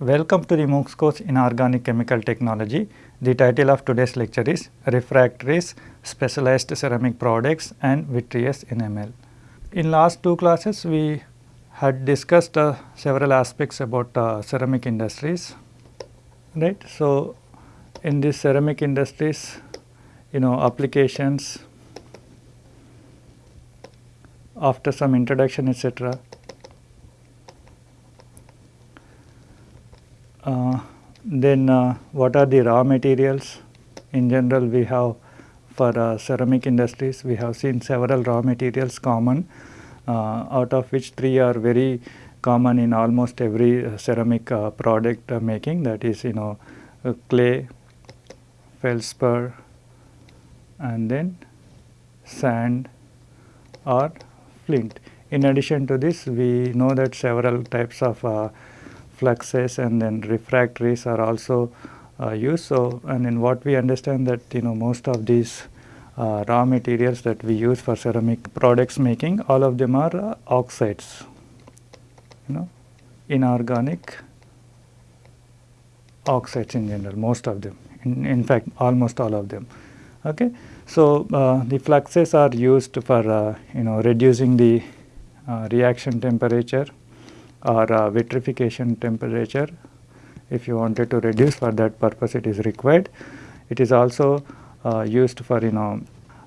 Welcome to the MOOCs course in Organic Chemical Technology. The title of today's lecture is Refractories, Specialized Ceramic Products and Vitreous Enamel. In last two classes we had discussed uh, several aspects about uh, ceramic industries, right. So, in this ceramic industries, you know applications after some introduction etc. then uh, what are the raw materials? In general we have for uh, ceramic industries we have seen several raw materials common uh, out of which three are very common in almost every uh, ceramic uh, product making that is you know clay, feldspar and then sand or flint. In addition to this we know that several types of fluxes and then refractories are also uh, used. So, and in what we understand that you know most of these uh, raw materials that we use for ceramic products making all of them are uh, oxides you know inorganic oxides in general most of them. In, in fact almost all of them. Okay? So uh, the fluxes are used for uh, you know reducing the uh, reaction temperature or vitrification temperature if you wanted to reduce for that purpose it is required. It is also uh, used for you know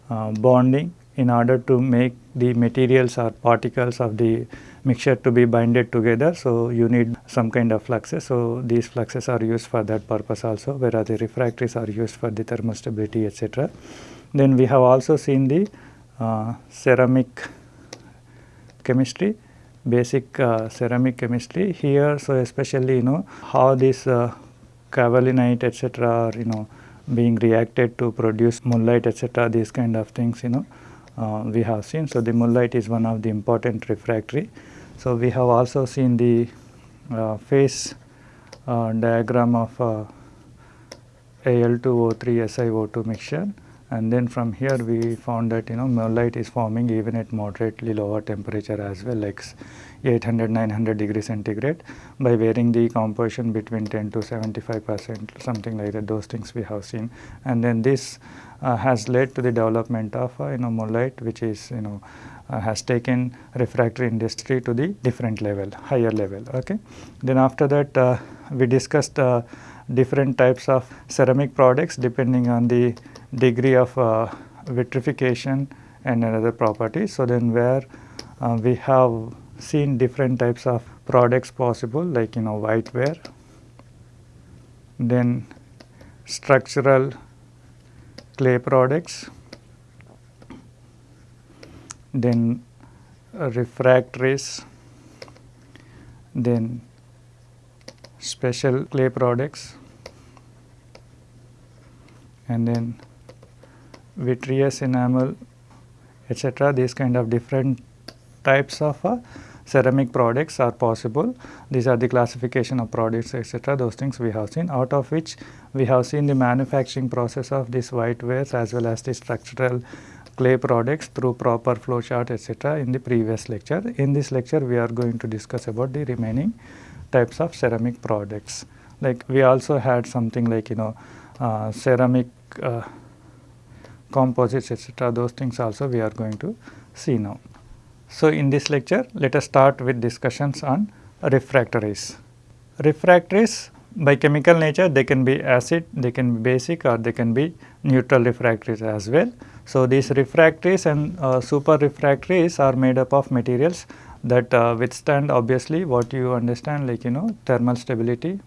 uh, bonding in order to make the materials or particles of the mixture to be binded together. So, you need some kind of fluxes. So, these fluxes are used for that purpose also whereas the refractories are used for the thermal stability etc. Then we have also seen the uh, ceramic chemistry basic uh, ceramic chemistry here. So, especially you know how this uh, kaolinite etc. are you know being reacted to produce mullite etc. these kind of things you know uh, we have seen. So, the mullite is one of the important refractory. So, we have also seen the uh, phase uh, diagram of uh, Al2O3 SiO2 mixture and then from here we found that you know mullite is forming even at moderately lower temperature as well like 800 900 degree centigrade by varying the composition between 10 to 75 percent something like that those things we have seen. And then this uh, has led to the development of uh, you know mullite which is you know uh, has taken refractory industry to the different level higher level okay? Then after that uh, we discussed uh, different types of ceramic products depending on the degree of uh, vitrification and another property. So, then where uh, we have seen different types of products possible like you know whiteware, then structural clay products, then refractories, then special clay products and then vitreous enamel etc. These kind of different types of uh, ceramic products are possible. These are the classification of products etc. those things we have seen out of which we have seen the manufacturing process of these whitewares as well as the structural clay products through proper flow chart etc. in the previous lecture. In this lecture we are going to discuss about the remaining types of ceramic products. Like we also had something like you know uh, ceramic uh, composites etc. those things also we are going to see now. So, in this lecture let us start with discussions on refractories. Refractories by chemical nature they can be acid, they can be basic or they can be neutral refractories as well. So, these refractories and uh, super refractories are made up of materials that uh, withstand obviously what you understand like you know thermal stability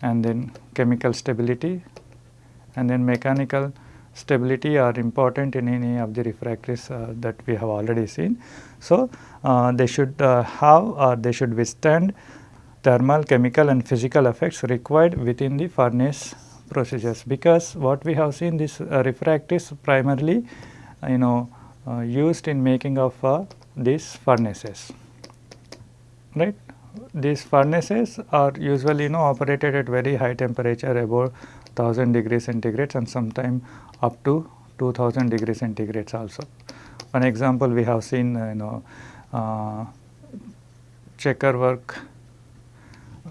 and then chemical stability and then mechanical stability are important in any of the refractories uh, that we have already seen. So, uh, they should uh, have or they should withstand thermal, chemical and physical effects required within the furnace procedures because what we have seen this uh, refractories primarily you know uh, used in making of uh, these furnaces right. These furnaces are usually you know operated at very high temperature above 1000 degree centigrade and sometime up to 2000 degree centigrades also. One example we have seen uh, you know uh, checker work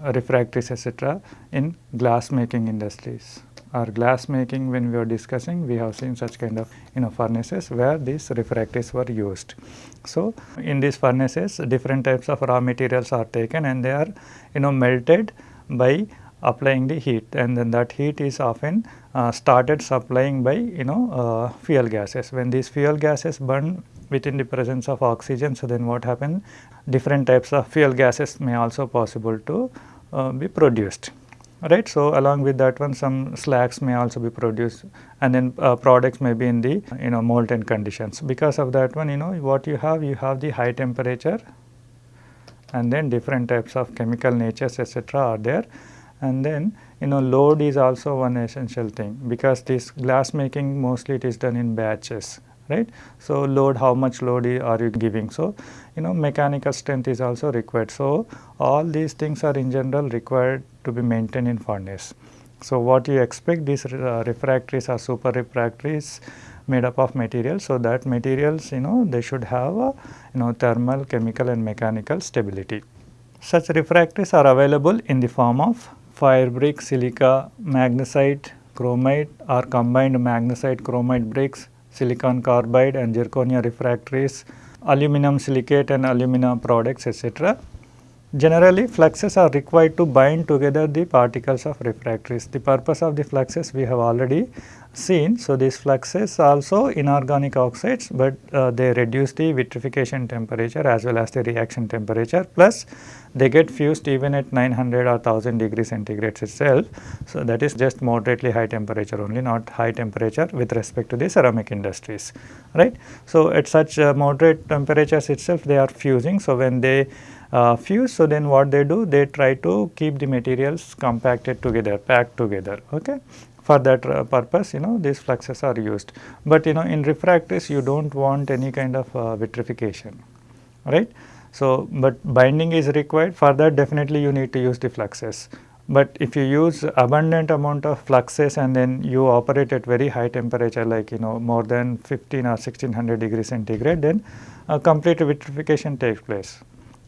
refractories etc. in glass making industries or glass making when we are discussing we have seen such kind of you know furnaces where these refractories were used. So, in these furnaces different types of raw materials are taken and they are you know melted by applying the heat and then that heat is often uh, started supplying by you know uh, fuel gases. When these fuel gases burn within the presence of oxygen, so then what happens different types of fuel gases may also possible to uh, be produced right. So, along with that one some slags may also be produced and then uh, products may be in the you know molten conditions. Because of that one you know what you have you have the high temperature and then different types of chemical natures etc. are there and then you know load is also one essential thing because this glass making mostly it is done in batches right. So, load how much load are you giving. So, you know mechanical strength is also required. So, all these things are in general required to be maintained in furnace. So, what you expect these uh, refractories are super refractories made up of materials. So, that materials you know they should have a, you know thermal, chemical and mechanical stability. Such refractories are available in the form of fire brick, silica, magnesite, chromite or combined magnesite chromite bricks, silicon carbide and zirconia refractories, aluminum silicate and alumina products etc. Generally fluxes are required to bind together the particles of refractories. The purpose of the fluxes we have already seen. So, these fluxes also inorganic oxides, but uh, they reduce the vitrification temperature as well as the reaction temperature plus they get fused even at 900 or 1000 degree centigrade itself. So, that is just moderately high temperature only not high temperature with respect to the ceramic industries right. So, at such uh, moderate temperatures itself they are fusing. So, when they uh, fuse so then what they do they try to keep the materials compacted together packed together okay for that uh, purpose you know these fluxes are used. But you know in refractories you do not want any kind of uh, vitrification right. So, but binding is required for that definitely you need to use the fluxes. But if you use abundant amount of fluxes and then you operate at very high temperature like you know more than 15 or 1600 degree centigrade then a complete vitrification takes place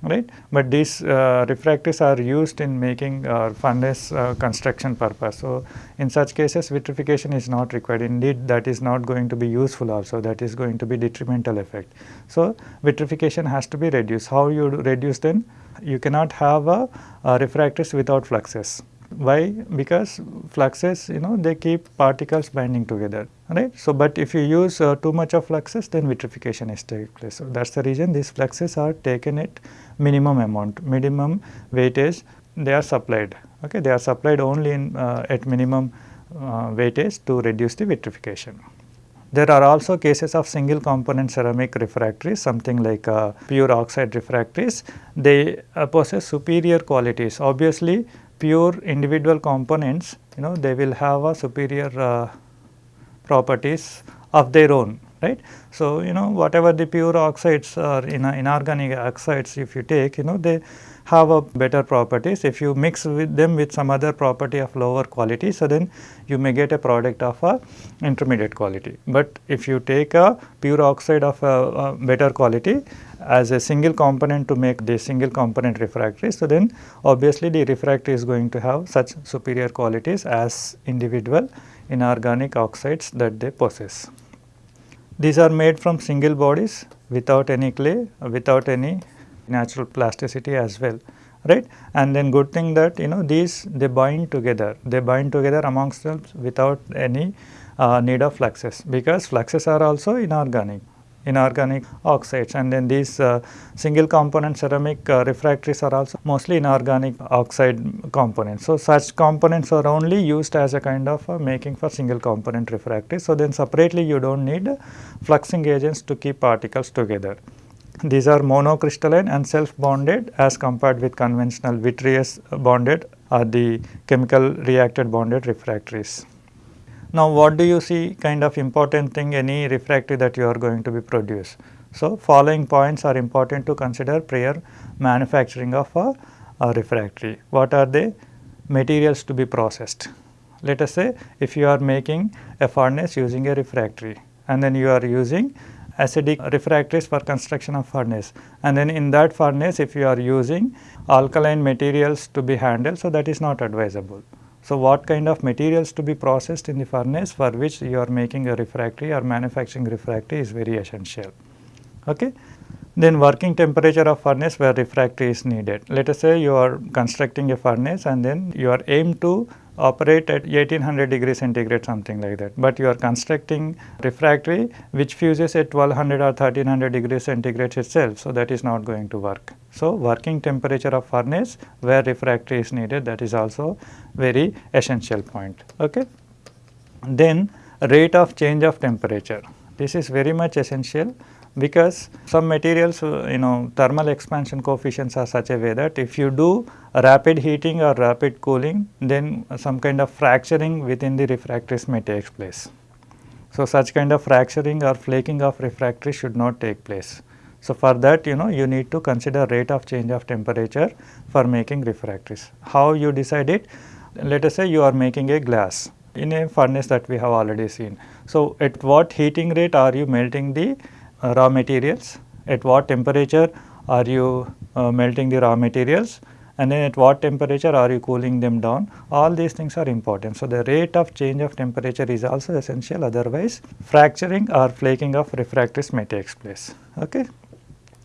right. But these uh, refractories are used in making uh, furnace uh, construction purpose. So, in such cases vitrification is not required indeed that is not going to be useful also that is going to be detrimental effect. So, vitrification has to be reduced. How you reduce then? You cannot have a, a without fluxes. Why? Because fluxes you know they keep particles binding together right. So, but if you use uh, too much of fluxes then vitrification is take place. So, that is the reason these fluxes are taken at minimum amount, minimum weightage they are supplied. Okay, They are supplied only in, uh, at minimum uh, weightage to reduce the vitrification. There are also cases of single component ceramic refractories something like uh, pure oxide refractories. They uh, possess superior qualities. Obviously, pure individual components you know they will have a superior uh, properties of their own right. So, you know whatever the pure oxides or in inorganic oxides if you take you know they have a better properties if you mix with them with some other property of lower quality. So, then you may get a product of a intermediate quality, but if you take a pure oxide of a, a better quality as a single component to make the single component refractory. So, then obviously the refractory is going to have such superior qualities as individual inorganic oxides that they possess. These are made from single bodies without any clay, without any natural plasticity as well right and then good thing that you know these they bind together they bind together amongst them without any uh, need of fluxes because fluxes are also inorganic inorganic oxides and then these uh, single component ceramic uh, refractories are also mostly inorganic oxide components. So, such components are only used as a kind of uh, making for single component refractories. So, then separately you do not need fluxing agents to keep particles together. These are monocrystalline and self bonded as compared with conventional vitreous bonded or the chemical reacted bonded refractories. Now, what do you see kind of important thing any refractory that you are going to be produce? So, following points are important to consider prior manufacturing of a, a refractory. What are the materials to be processed? Let us say if you are making a furnace using a refractory and then you are using acidic refractories for construction of furnace and then in that furnace if you are using alkaline materials to be handled so that is not advisable. So, what kind of materials to be processed in the furnace for which you are making a refractory or manufacturing refractory is very essential. Okay. Then working temperature of furnace where refractory is needed. Let us say you are constructing a furnace and then you are aimed to operate at 1800 degree centigrade something like that, but you are constructing refractory which fuses at 1200 or 1300 degree centigrade itself. So, that is not going to work. So, working temperature of furnace where refractory is needed that is also very essential point. Okay. Then rate of change of temperature, this is very much essential because some materials uh, you know thermal expansion coefficients are such a way that if you do rapid heating or rapid cooling then some kind of fracturing within the refractories may take place. So, such kind of fracturing or flaking of refractory should not take place. So, for that you know you need to consider rate of change of temperature for making refractories. How you decide it? Let us say you are making a glass in a furnace that we have already seen. So, at what heating rate are you melting the uh, raw materials, at what temperature are you uh, melting the raw materials and then at what temperature are you cooling them down all these things are important. So, the rate of change of temperature is also essential otherwise fracturing or flaking of refractories may take place. Okay.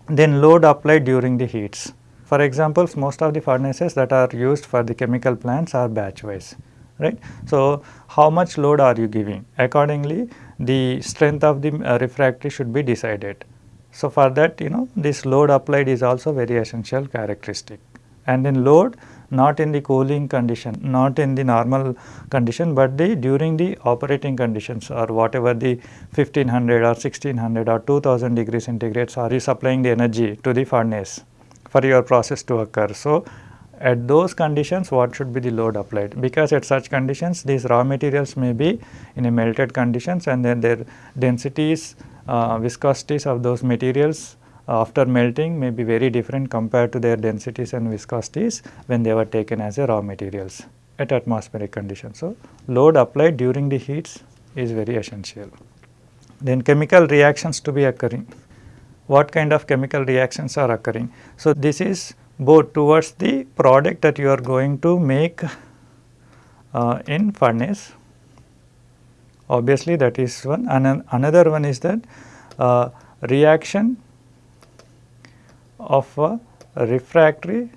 Then load applied during the heats. For example, most of the furnaces that are used for the chemical plants are batch wise right. So, how much load are you giving accordingly the strength of the uh, refractory should be decided. So, for that you know this load applied is also very essential characteristic and then load not in the cooling condition, not in the normal condition, but the during the operating conditions or whatever the 1500 or 1600 or 2000 degrees centigrade are you supplying the energy to the furnace for your process to occur. So, at those conditions what should be the load applied because at such conditions these raw materials may be in a melted conditions and then their densities uh, viscosities of those materials after melting may be very different compared to their densities and viscosities when they were taken as a raw materials at atmospheric conditions. So, load applied during the heats is very essential. Then chemical reactions to be occurring. What kind of chemical reactions are occurring? So, this is both towards the product that you are going to make uh, in furnace. Obviously, that is one and another one is that uh, reaction of a refractory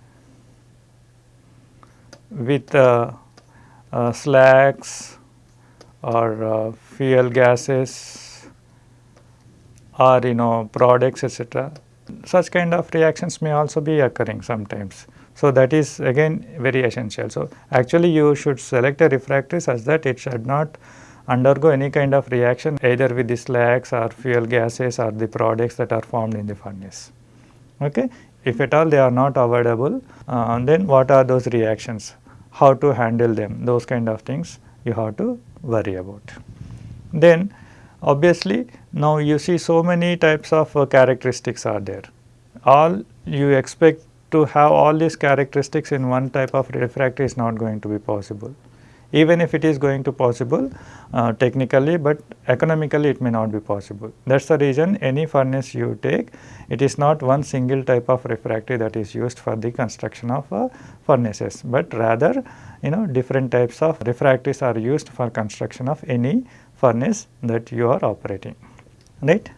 with uh, uh, slags or uh, fuel gases or you know products etc such kind of reactions may also be occurring sometimes. So, that is again very essential. So, actually you should select a refractory such that it should not undergo any kind of reaction either with the slags or fuel gases or the products that are formed in the furnace. Okay? If at all they are not avoidable, uh, then what are those reactions? How to handle them? Those kind of things you have to worry about. Then Obviously, now you see so many types of uh, characteristics are there. All you expect to have all these characteristics in one type of refractory is not going to be possible. Even if it is going to possible uh, technically, but economically it may not be possible. That is the reason any furnace you take, it is not one single type of refractory that is used for the construction of uh, furnaces, but rather you know different types of refractories are used for construction of any furnace that you are operating right.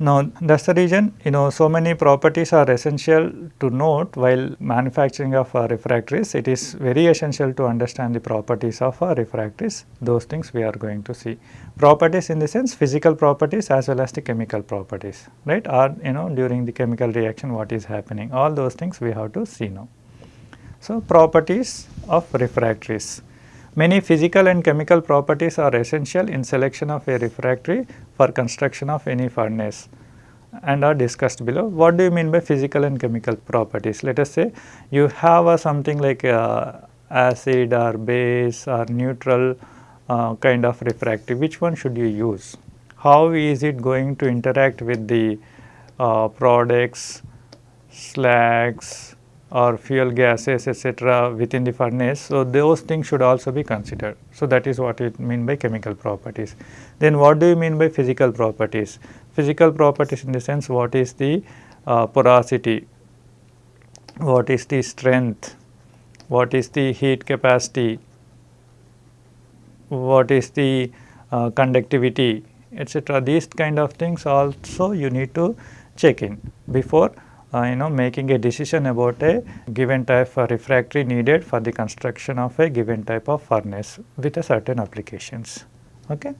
Now, that is the reason you know so many properties are essential to note while manufacturing of refractories. It is very essential to understand the properties of refractories. Those things we are going to see. Properties in the sense physical properties as well as the chemical properties right or you know during the chemical reaction what is happening all those things we have to see now. So, properties of refractories. Many physical and chemical properties are essential in selection of a refractory for construction of any furnace and are discussed below. What do you mean by physical and chemical properties? Let us say you have a something like a acid or base or neutral uh, kind of refractory, which one should you use? How is it going to interact with the uh, products, slags, or fuel gases etc., within the furnace. So, those things should also be considered. So, that is what it mean by chemical properties. Then what do you mean by physical properties? Physical properties in the sense what is the uh, porosity, what is the strength, what is the heat capacity, what is the uh, conductivity etc. These kind of things also you need to check in before uh, you know making a decision about a given type of refractory needed for the construction of a given type of furnace with a certain applications. Okay.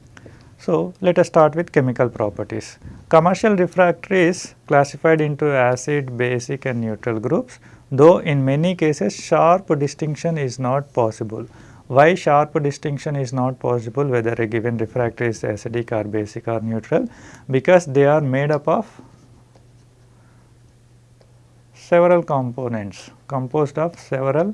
So, let us start with chemical properties. Commercial refractories classified into acid, basic and neutral groups though in many cases sharp distinction is not possible. Why sharp distinction is not possible whether a given refractory is acidic or basic or neutral? Because they are made up of several components composed of several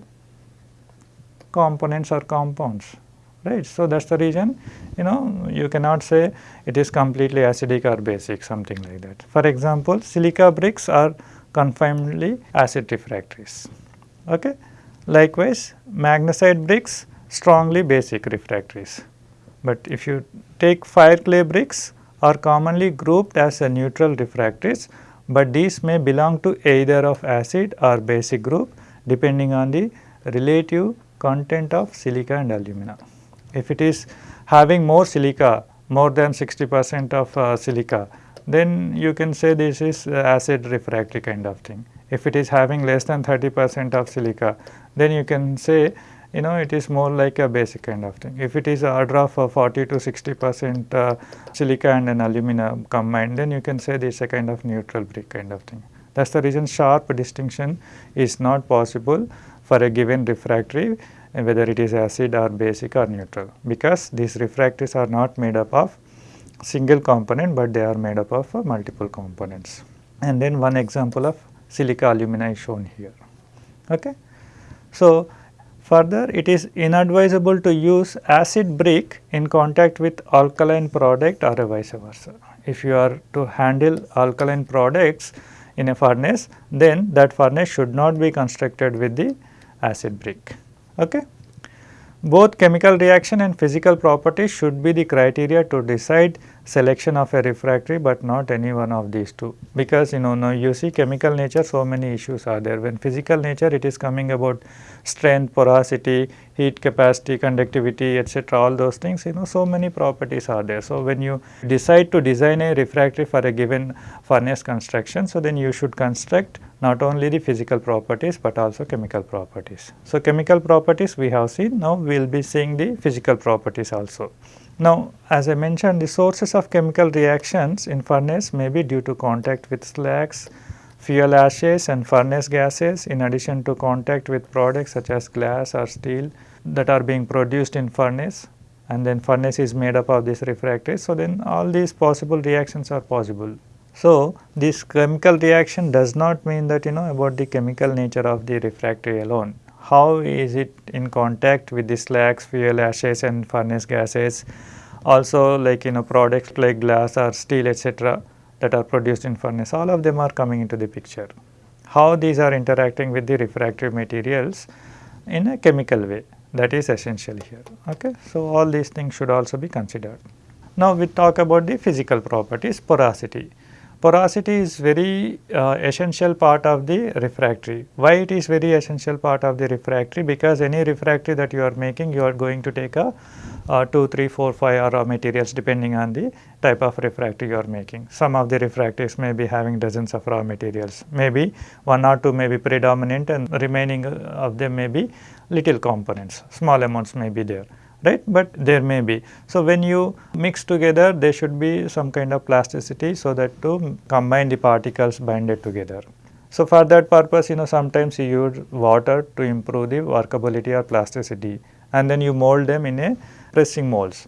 components or compounds right. So, that is the reason you know you cannot say it is completely acidic or basic something like that. For example, silica bricks are confinedly acid refractories. Okay. Likewise, magnesite bricks strongly basic refractories. But if you take fire clay bricks are commonly grouped as a neutral refractories, but these may belong to either of acid or basic group depending on the relative content of silica and alumina. If it is having more silica more than 60 percent of uh, silica then you can say this is acid refractory kind of thing. If it is having less than 30 percent of silica then you can say you know it is more like a basic kind of thing. If it is a order of 40 to 60 percent uh, silica and an alumina combined then you can say this is a kind of neutral brick kind of thing. That is the reason sharp distinction is not possible for a given refractory whether it is acid or basic or neutral because these refractories are not made up of single component but they are made up of uh, multiple components. And then one example of silica alumina is shown here. Okay. So, Further, it is inadvisable to use acid brick in contact with alkaline product or vice versa. If you are to handle alkaline products in a furnace, then that furnace should not be constructed with the acid brick. Okay? Both chemical reaction and physical properties should be the criteria to decide selection of a refractory, but not any one of these two. Because you know now you see chemical nature so many issues are there. When physical nature it is coming about strength, porosity, heat capacity, conductivity etc. all those things you know so many properties are there. So, when you decide to design a refractory for a given furnace construction, so then you should construct not only the physical properties, but also chemical properties. So, chemical properties we have seen now we will be seeing the physical properties also. Now, as I mentioned the sources of chemical reactions in furnace may be due to contact with slags, fuel ashes and furnace gases in addition to contact with products such as glass or steel that are being produced in furnace and then furnace is made up of this refractory. So, then all these possible reactions are possible. So, this chemical reaction does not mean that you know about the chemical nature of the refractory alone. How is it in contact with the slags, fuel ashes and furnace gases also like you know products like glass or steel etc that are produced in furnace all of them are coming into the picture. How these are interacting with the refractory materials in a chemical way that is essential here. Okay. So, all these things should also be considered. Now, we talk about the physical properties porosity. Porosity is very uh, essential part of the refractory. Why it is very essential part of the refractory? Because any refractory that you are making, you are going to take a uh, 2, 3, 4, 5 raw materials depending on the type of refractory you are making. Some of the refractories may be having dozens of raw materials, maybe one or two may be predominant and remaining of them may be little components, small amounts may be there right, but there may be. So, when you mix together there should be some kind of plasticity so that to combine the particles binded together. So, for that purpose you know sometimes you use water to improve the workability or plasticity and then you mold them in a pressing molds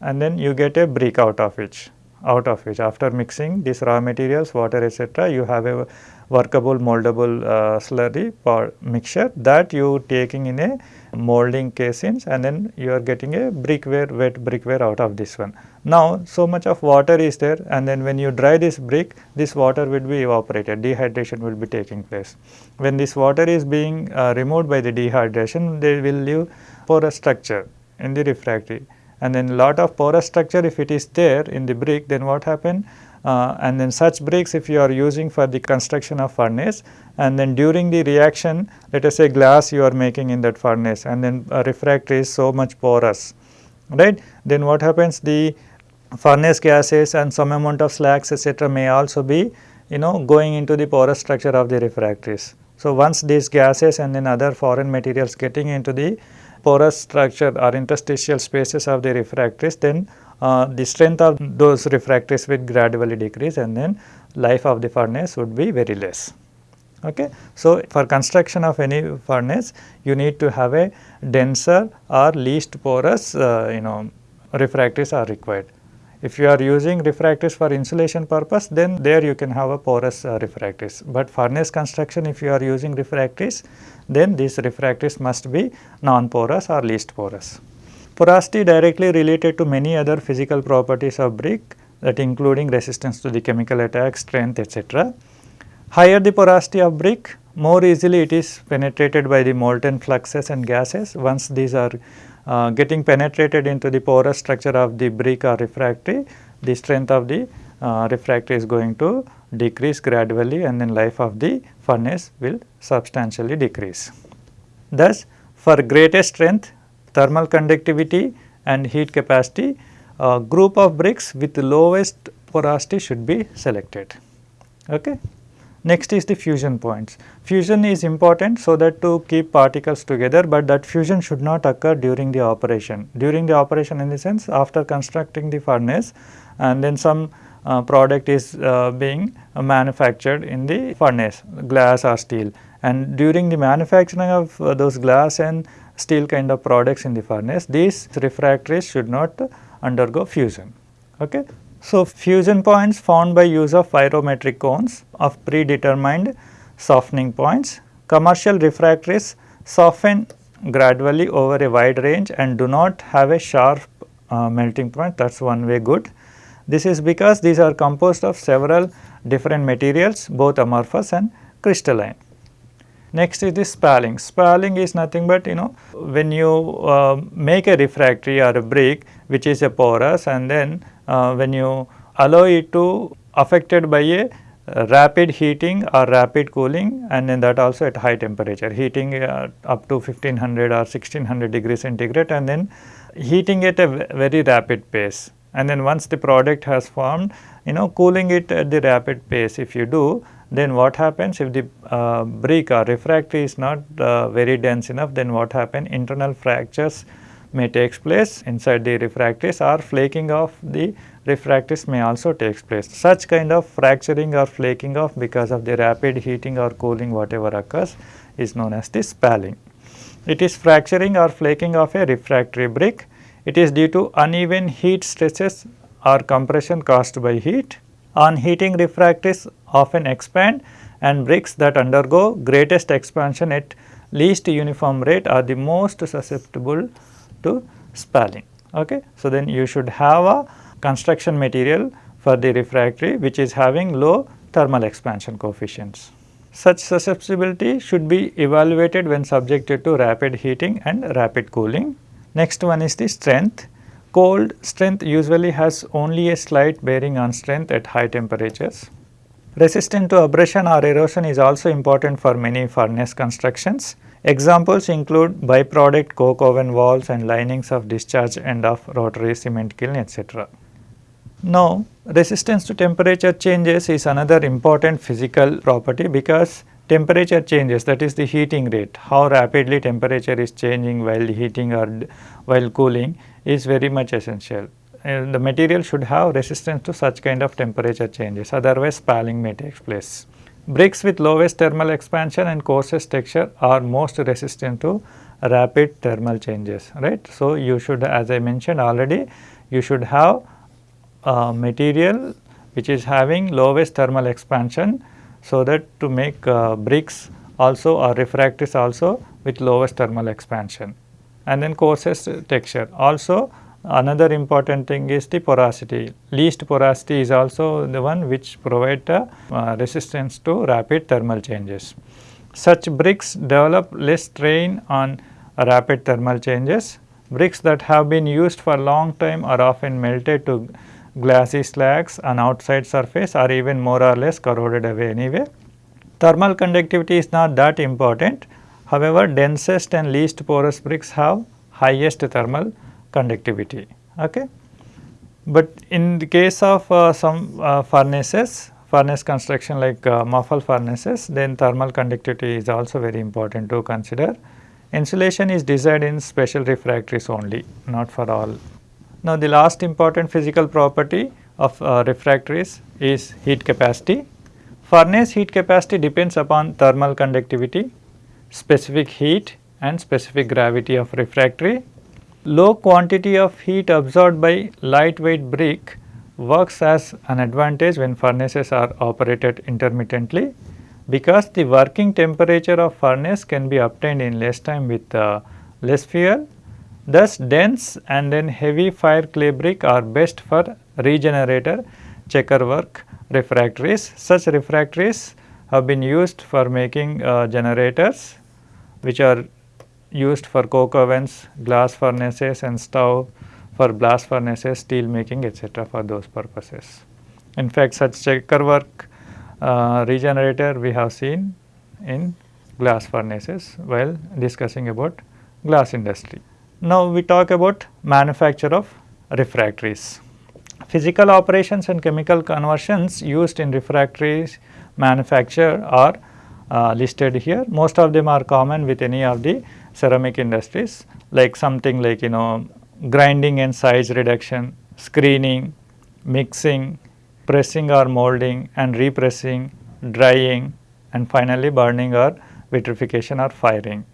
and then you get a brick out of which out of which after mixing these raw materials water etc you have a workable moldable uh, slurry or mixture that you taking in a molding casings and then you are getting a brickware wet brickware out of this one. Now so much of water is there and then when you dry this brick this water will be evaporated dehydration will be taking place. When this water is being uh, removed by the dehydration they will leave porous structure in the refractory and then lot of porous structure if it is there in the brick then what happen uh, and then such bricks if you are using for the construction of furnace and then during the reaction let us say glass you are making in that furnace and then refractory is so much porous right then what happens the furnace gases and some amount of slags etc may also be you know going into the porous structure of the refractories. So, once these gases and then other foreign materials getting into the porous structure or interstitial spaces of the refractories then uh, the strength of those refractories will gradually decrease and then life of the furnace would be very less. Okay. So, for construction of any furnace you need to have a denser or least porous uh, you know refractories are required. If you are using refractories for insulation purpose then there you can have a porous uh, refractories, but furnace construction if you are using refractories then these refractories must be non-porous or least porous. Porosity directly related to many other physical properties of brick that including resistance to the chemical attack, strength etc. Higher the porosity of brick more easily it is penetrated by the molten fluxes and gases once these are uh, getting penetrated into the porous structure of the brick or refractory, the strength of the uh, refractory is going to decrease gradually and then life of the furnace will substantially decrease. Thus, for greater strength, thermal conductivity and heat capacity, a group of bricks with lowest porosity should be selected. Okay. Next is the fusion points. Fusion is important so that to keep particles together, but that fusion should not occur during the operation. During the operation in the sense after constructing the furnace and then some uh, product is uh, being uh, manufactured in the furnace glass or steel and during the manufacturing of uh, those glass and steel kind of products in the furnace these refractories should not undergo fusion. Okay. So, fusion points found by use of pyrometric cones of predetermined softening points. Commercial refractories soften gradually over a wide range and do not have a sharp uh, melting point that is one way good. This is because these are composed of several different materials both amorphous and crystalline. Next is the spalling. Spalling is nothing but you know when you uh, make a refractory or a brick which is a porous and then uh, when you allow it to affected by a rapid heating or rapid cooling and then that also at high temperature heating uh, up to 1500 or 1600 degrees centigrade and then heating at a very rapid pace and then once the product has formed you know cooling it at the rapid pace if you do then what happens if the uh, brick or refractory is not uh, very dense enough then what happen internal fractures may takes place inside the refractories or flaking of the refractories may also takes place. Such kind of fracturing or flaking off because of the rapid heating or cooling whatever occurs is known as the spalling. It is fracturing or flaking of a refractory brick. It is due to uneven heat stresses or compression caused by heat. On heating refractories often expand and bricks that undergo greatest expansion at least uniform rate are the most susceptible to spalling. Okay. So, then you should have a construction material for the refractory which is having low thermal expansion coefficients. Such susceptibility should be evaluated when subjected to rapid heating and rapid cooling. Next one is the strength. Cold strength usually has only a slight bearing on strength at high temperatures. Resistant to abrasion or erosion is also important for many furnace constructions. Examples include byproduct coke oven walls and linings of discharge end of rotary cement kiln etc. Now, resistance to temperature changes is another important physical property because temperature changes that is the heating rate, how rapidly temperature is changing while heating or while cooling is very much essential. the material should have resistance to such kind of temperature changes otherwise spalling may take place. Bricks with lowest thermal expansion and coarsest texture are most resistant to rapid thermal changes, right. So, you should as I mentioned already, you should have a material which is having lowest thermal expansion so that to make uh, bricks also or refractories also with lowest thermal expansion and then coarsest texture. Also another important thing is the porosity. Least porosity is also the one which provide uh, resistance to rapid thermal changes. Such bricks develop less strain on rapid thermal changes. Bricks that have been used for long time are often melted to glassy slags on outside surface or even more or less corroded away anyway. Thermal conductivity is not that important. However, densest and least porous bricks have highest thermal conductivity. Okay. But in the case of uh, some uh, furnaces, furnace construction like uh, muffle furnaces, then thermal conductivity is also very important to consider. Insulation is designed in special refractories only, not for all. Now, the last important physical property of uh, refractories is heat capacity. Furnace heat capacity depends upon thermal conductivity, specific heat and specific gravity of refractory. Low quantity of heat absorbed by lightweight brick works as an advantage when furnaces are operated intermittently because the working temperature of furnace can be obtained in less time with uh, less fuel. Thus, dense and then heavy fire clay brick are best for regenerator checker work refractories. Such refractories have been used for making uh, generators which are used for coke ovens, glass furnaces and stove for blast furnaces, steel making etc. for those purposes. In fact, such checker work uh, regenerator we have seen in glass furnaces while discussing about glass industry. Now, we talk about manufacture of refractories. Physical operations and chemical conversions used in refractories manufacture are listed here. Most of them are common with any of the ceramic industries like something like you know grinding and size reduction, screening, mixing, pressing or molding and repressing, drying and finally burning or vitrification or firing.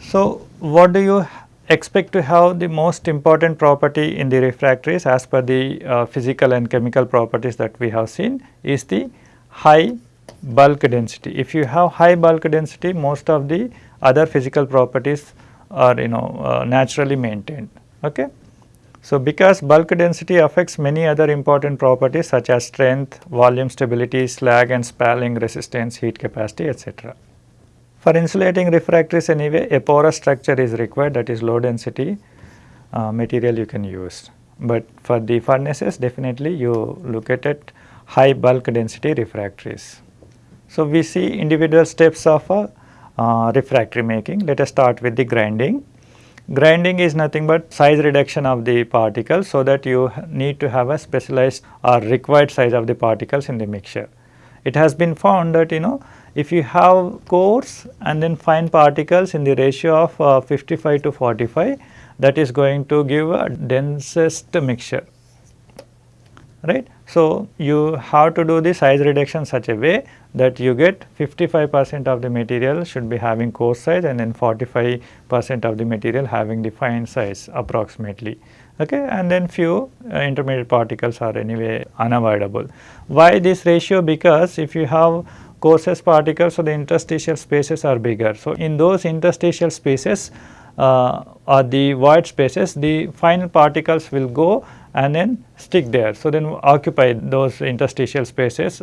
So, what do you expect to have the most important property in the refractories as per the uh, physical and chemical properties that we have seen is the high bulk density. If you have high bulk density most of the other physical properties are you know uh, naturally maintained. Okay. So, because bulk density affects many other important properties such as strength, volume stability, slag and spalling resistance, heat capacity etc. For insulating refractories anyway a porous structure is required that is low density uh, material you can use. But for the furnaces definitely you look at it high bulk density refractories. So, we see individual steps of a uh, refractory making. Let us start with the grinding. Grinding is nothing but size reduction of the particles so that you need to have a specialized or required size of the particles in the mixture. It has been found that you know if you have coarse and then fine particles in the ratio of uh, 55 to 45 that is going to give a densest mixture right. So, you have to do the size reduction such a way that you get 55 percent of the material should be having coarse size and then 45 percent of the material having the fine size approximately okay and then few uh, intermediate particles are anyway unavoidable. Why this ratio? Because if you have coarsest particles so the interstitial spaces are bigger. So, in those interstitial spaces or the void spaces the fine particles will go and then stick there. So, then occupy those interstitial spaces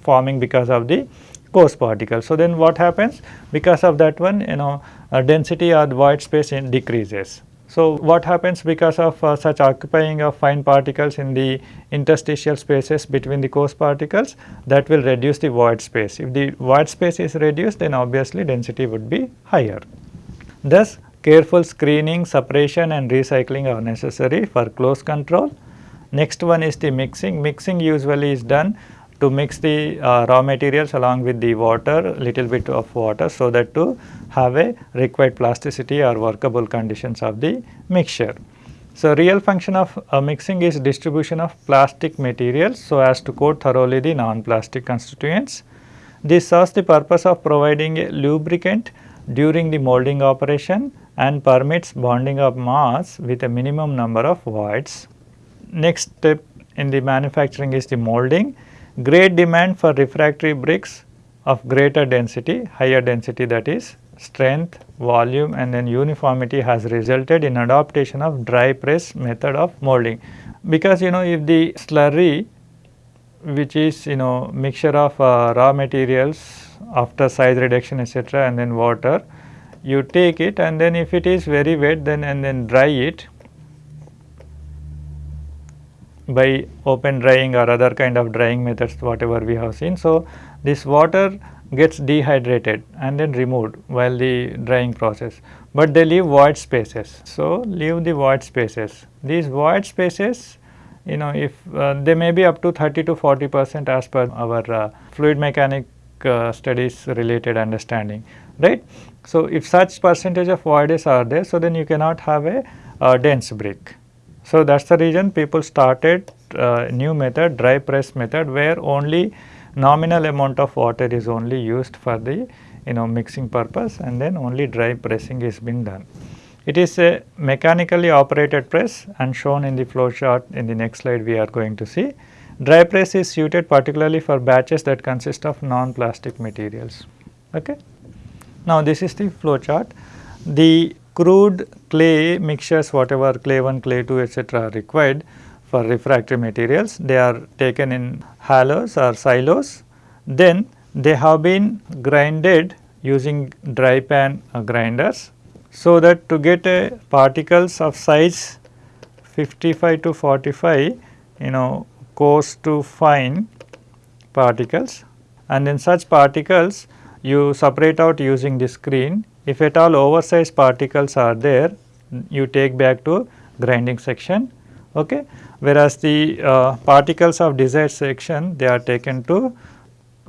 forming because of the coarse particles. So, then what happens because of that one you know uh, density or void space decreases. So, what happens because of uh, such occupying of fine particles in the interstitial spaces between the coarse particles that will reduce the void space. If the void space is reduced then obviously density would be higher. Thus, Careful screening, separation and recycling are necessary for close control. Next one is the mixing. Mixing usually is done to mix the uh, raw materials along with the water, little bit of water so that to have a required plasticity or workable conditions of the mixture. So, real function of uh, mixing is distribution of plastic materials so as to coat thoroughly the non-plastic constituents. This serves the purpose of providing a lubricant during the molding operation and permits bonding of mass with a minimum number of voids. Next step in the manufacturing is the molding. Great demand for refractory bricks of greater density, higher density that is strength, volume and then uniformity has resulted in adaptation of dry press method of molding. Because you know if the slurry which is you know mixture of uh, raw materials after size reduction etc., and then water you take it and then if it is very wet then and then dry it by open drying or other kind of drying methods whatever we have seen. So, this water gets dehydrated and then removed while the drying process, but they leave void spaces. So, leave the void spaces. These void spaces you know if uh, they may be up to 30 to 40 percent as per our uh, fluid mechanic uh, studies related understanding right. So, if such percentage of voids are there so then you cannot have a uh, dense brick. So, that is the reason people started uh, new method dry press method where only nominal amount of water is only used for the you know mixing purpose and then only dry pressing is being done. It is a mechanically operated press and shown in the flow chart in the next slide we are going to see. Dry press is suited particularly for batches that consist of non-plastic materials. Okay. Now, this is the flow chart. The crude clay mixtures whatever clay 1, clay 2 etc. are required for refractory materials. They are taken in halos or silos. Then they have been grinded using dry pan uh, grinders. So, that to get a particles of size 55 to 45 you know coarse to fine particles and in such particles you separate out using the screen. If at all oversized particles are there you take back to grinding section okay whereas the uh, particles of desired section they are taken to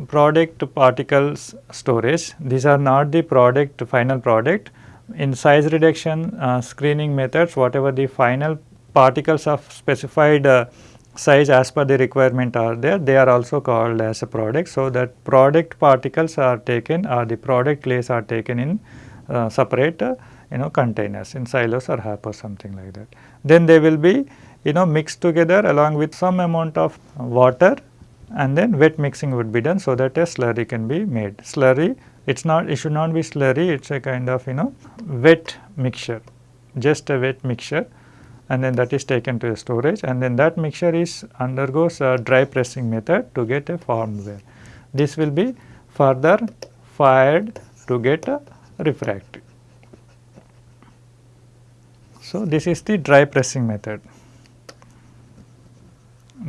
product particles storage. These are not the product final product. In size reduction uh, screening methods whatever the final particles of specified uh, size as per the requirement are there they are also called as a product. So, that product particles are taken or the product clays are taken in uh, separate uh, you know containers in silos or HAP or something like that. Then they will be you know mixed together along with some amount of water and then wet mixing would be done so that a slurry can be made. Slurry it is not it should not be slurry it is a kind of you know wet mixture just a wet mixture and then that is taken to a storage and then that mixture is undergoes a dry pressing method to get a formed wear. This will be further fired to get a refractory. So, this is the dry pressing method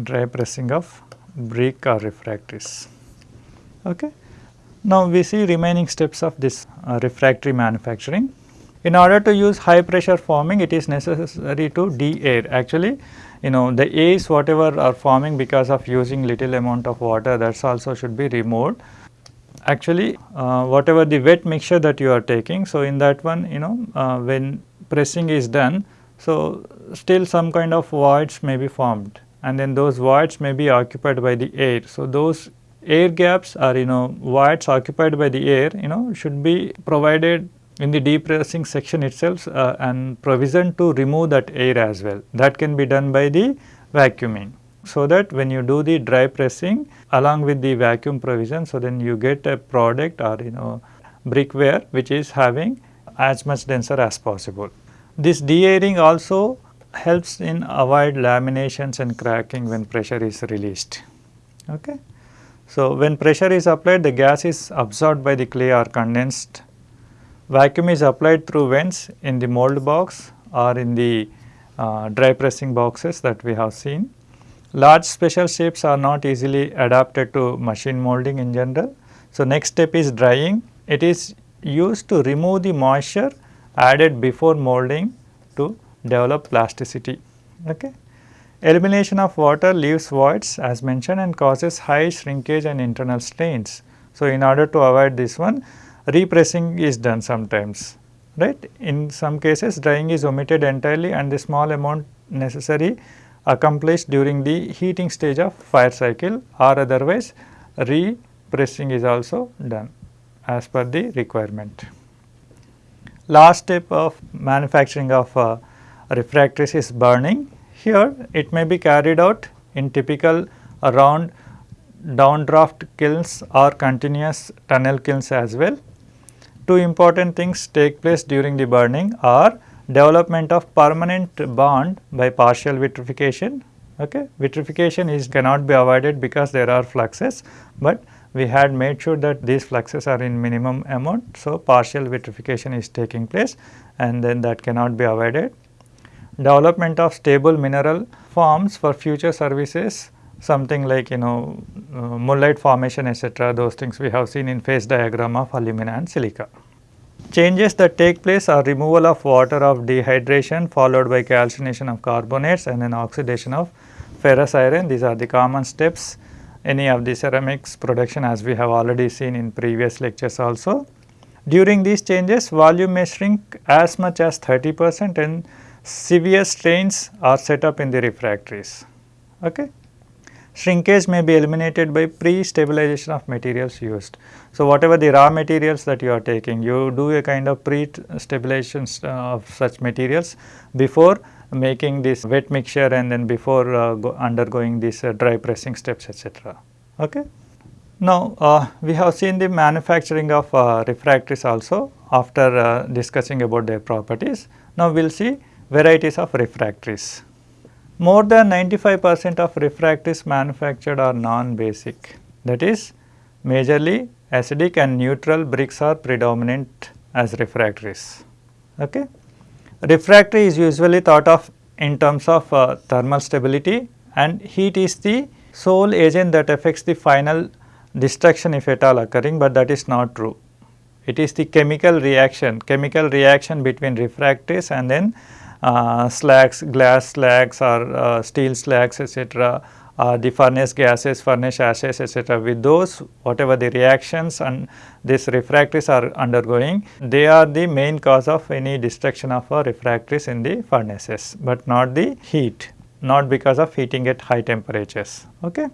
dry pressing of brick or refractories. Okay. Now, we see remaining steps of this uh, refractory manufacturing. In order to use high pressure forming it is necessary to de-air actually you know the airs whatever are forming because of using little amount of water that also should be removed. Actually uh, whatever the wet mixture that you are taking so in that one you know uh, when pressing is done so still some kind of voids may be formed and then those voids may be occupied by the air. So, those air gaps are you know voids occupied by the air you know should be provided in the depressing section itself uh, and provision to remove that air as well. That can be done by the vacuuming. So, that when you do the dry pressing along with the vacuum provision, so then you get a product or you know brickware which is having as much denser as possible. This de-airing also helps in avoid laminations and cracking when pressure is released. Okay. So, when pressure is applied the gas is absorbed by the clay or condensed. Vacuum is applied through vents in the mold box or in the uh, dry pressing boxes that we have seen. Large special shapes are not easily adapted to machine molding in general. So, next step is drying. It is used to remove the moisture added before molding to develop plasticity. Okay. Elimination of water leaves voids as mentioned and causes high shrinkage and internal strains. So, in order to avoid this one repressing is done sometimes right. In some cases drying is omitted entirely and the small amount necessary accomplished during the heating stage of fire cycle or otherwise repressing is also done as per the requirement. Last step of manufacturing of uh, refractories is burning. Here it may be carried out in typical round downdraft kilns or continuous tunnel kilns as well. Two important things take place during the burning are development of permanent bond by partial vitrification. Okay. Vitrification is cannot be avoided because there are fluxes, but we had made sure that these fluxes are in minimum amount. So, partial vitrification is taking place and then that cannot be avoided. Development of stable mineral forms for future services something like you know uh, mullite formation etc. those things we have seen in phase diagram of alumina and silica. Changes that take place are removal of water of dehydration followed by calcination of carbonates and then oxidation of ferrous iron. These are the common steps any of the ceramics production as we have already seen in previous lectures also. During these changes volume may shrink as much as 30 percent and severe strains are set up in the refractories. Okay. Shrinkage may be eliminated by pre-stabilization of materials used. So, whatever the raw materials that you are taking, you do a kind of pre-stabilization uh, of such materials before making this wet mixture and then before uh, undergoing these uh, dry pressing steps etc. Okay. Now, uh, we have seen the manufacturing of uh, refractories also after uh, discussing about their properties. Now, we will see varieties of refractories. More than 95 percent of refractories manufactured are non-basic that is majorly acidic and neutral bricks are predominant as refractories. Okay. Refractory is usually thought of in terms of uh, thermal stability and heat is the sole agent that affects the final destruction if at all occurring, but that is not true. It is the chemical reaction, chemical reaction between refractories and then slags, glass slags or uh, steel slags etc., uh, the furnace gases, furnace ashes etc. With those whatever the reactions and these refractories are undergoing, they are the main cause of any destruction of a refractories in the furnaces, but not the heat, not because of heating at high temperatures. Okay.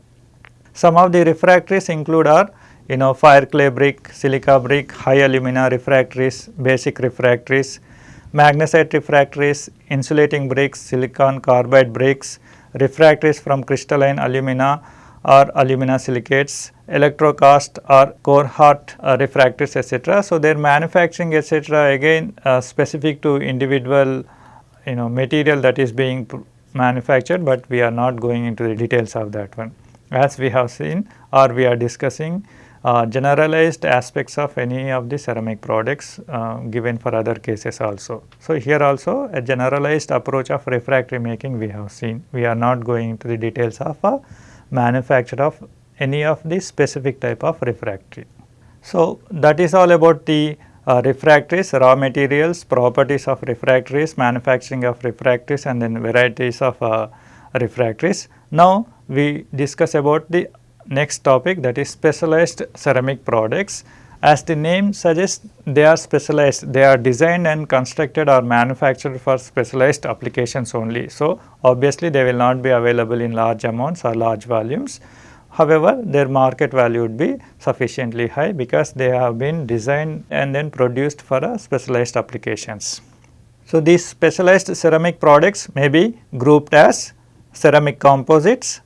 Some of the refractories include are you know fire clay brick, silica brick, high alumina refractories, basic refractories, magnesite refractories, insulating bricks, silicon carbide bricks, refractories from crystalline alumina or alumina silicates, electrocast or Corhart uh, refractories etc. So, their manufacturing etc. again uh, specific to individual you know material that is being manufactured, but we are not going into the details of that one. As we have seen or we are discussing generalized aspects of any of the ceramic products uh, given for other cases also. So, here also a generalized approach of refractory making we have seen. We are not going into the details of a manufacture of any of the specific type of refractory. So, that is all about the uh, refractories, raw materials, properties of refractories, manufacturing of refractories and then varieties of uh, refractories. Now, we discuss about the next topic that is specialized ceramic products. As the name suggests they are specialized, they are designed and constructed or manufactured for specialized applications only. So, obviously they will not be available in large amounts or large volumes. However, their market value would be sufficiently high because they have been designed and then produced for a specialized applications. So, these specialized ceramic products may be grouped as ceramic composites,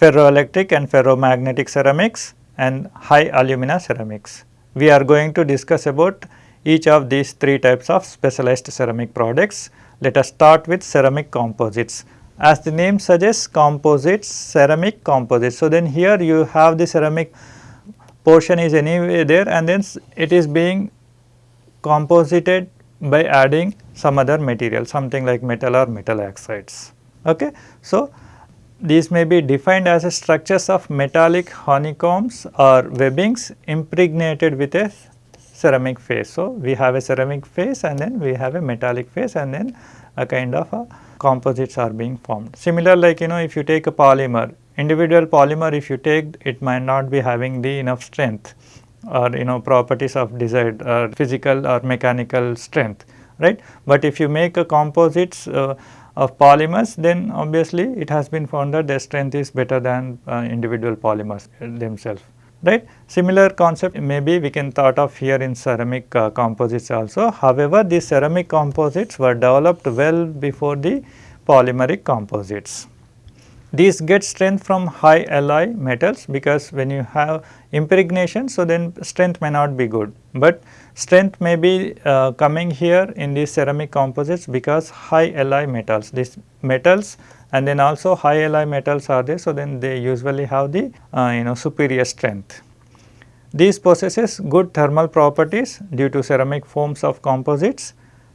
ferroelectric and ferromagnetic ceramics and high alumina ceramics. We are going to discuss about each of these three types of specialized ceramic products. Let us start with ceramic composites. As the name suggests composites, ceramic composites. So, then here you have the ceramic portion is anyway there and then it is being composited by adding some other material something like metal or metal oxides. Okay. So, these may be defined as structures of metallic honeycombs or webbings impregnated with a ceramic face. So, we have a ceramic face and then we have a metallic face and then a kind of a composites are being formed. Similar like you know if you take a polymer, individual polymer if you take it might not be having the enough strength or you know properties of desired or physical or mechanical strength right. But if you make a composites uh, of polymers then obviously it has been found that their strength is better than uh, individual polymers themselves right. Similar concept maybe we can thought of here in ceramic uh, composites also. However, these ceramic composites were developed well before the polymeric composites. these get strength from high alloy metals because when you have impregnation so then strength may not be good, but strength may be uh, coming here in these ceramic composites because high alloy metals these metals and then also high alloy metals are there so then they usually have the uh, you know superior strength. These possesses good thermal properties due to ceramic forms of composites.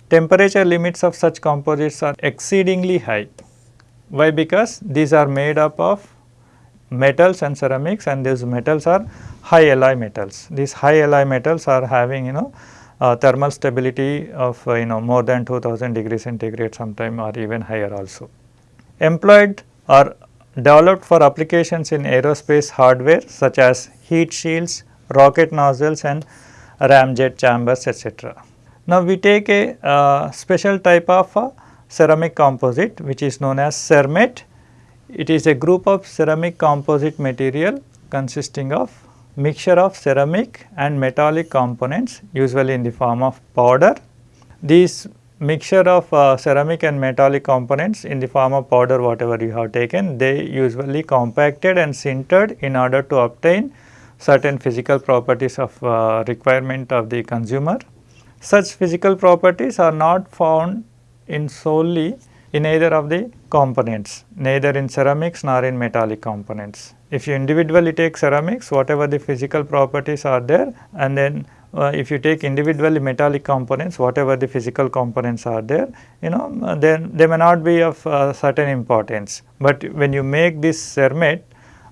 Temperature limits of such composites are exceedingly high why? Because these are made up of metals and ceramics and these metals are high alloy metals. These high alloy metals are having you know uh, thermal stability of uh, you know more than 2000 degrees centigrade sometime or even higher also. Employed or developed for applications in aerospace hardware such as heat shields, rocket nozzles and ramjet chambers etc. Now, we take a uh, special type of ceramic composite which is known as CERMET. It is a group of ceramic composite material consisting of mixture of ceramic and metallic components usually in the form of powder. These mixture of uh, ceramic and metallic components in the form of powder whatever you have taken they usually compacted and sintered in order to obtain certain physical properties of uh, requirement of the consumer. Such physical properties are not found in solely in either of the components, neither in ceramics nor in metallic components. If you individually take ceramics, whatever the physical properties are there and then uh, if you take individually metallic components, whatever the physical components are there, you know, then they may not be of uh, certain importance. But when you make this CERMET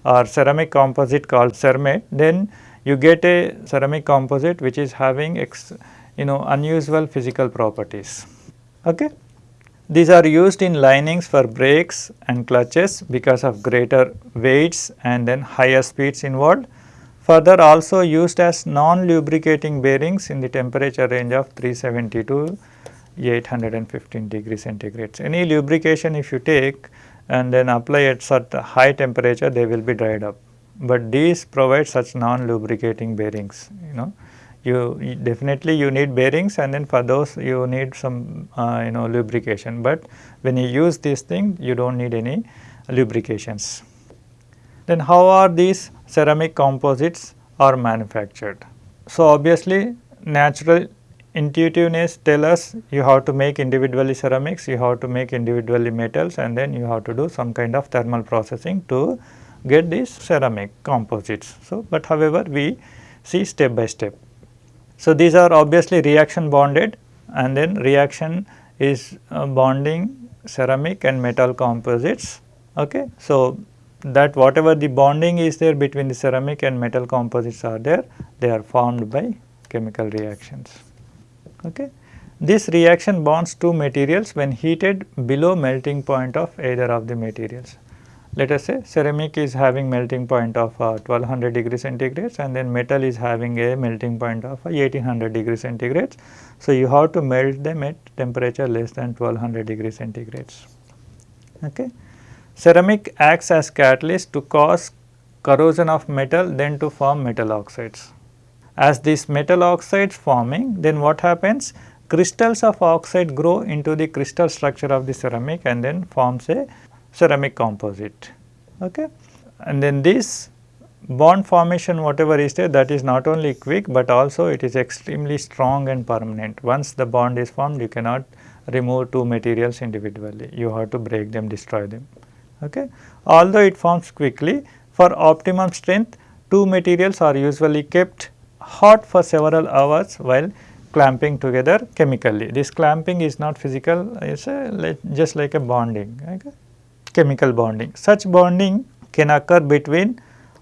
or ceramic composite called CERMET, then you get a ceramic composite which is having ex, you know unusual physical properties. Okay. These are used in linings for brakes and clutches because of greater weights and then higher speeds involved. Further also used as non-lubricating bearings in the temperature range of 370 to 815 degree centigrade. Any lubrication if you take and then apply at such high temperature they will be dried up, but these provide such non-lubricating bearings you know you, definitely you need bearings and then for those you need some uh, you know lubrication, but when you use this thing you do not need any lubrications. Then how are these ceramic composites are manufactured? So, obviously natural intuitiveness tell us you have to make individually ceramics, you have to make individually metals and then you have to do some kind of thermal processing to get these ceramic composites. So, but however we see step by step. So, these are obviously reaction bonded and then reaction is uh, bonding ceramic and metal composites. Okay. So, that whatever the bonding is there between the ceramic and metal composites are there, they are formed by chemical reactions. Okay. This reaction bonds two materials when heated below melting point of either of the materials let us say ceramic is having melting point of uh, 1200 degree centigrade and then metal is having a melting point of uh, 1800 degree centigrade. So, you have to melt them at temperature less than 1200 degree centigrade. Okay. Ceramic acts as catalyst to cause corrosion of metal then to form metal oxides. As these metal oxides forming then what happens crystals of oxide grow into the crystal structure of the ceramic and then forms a ceramic composite. Okay. And then this bond formation whatever is there that is not only quick, but also it is extremely strong and permanent. Once the bond is formed you cannot remove two materials individually, you have to break them, destroy them. Okay. Although it forms quickly, for optimum strength two materials are usually kept hot for several hours while clamping together chemically. This clamping is not physical, it is just like a bonding. Okay chemical bonding. Such bonding can occur between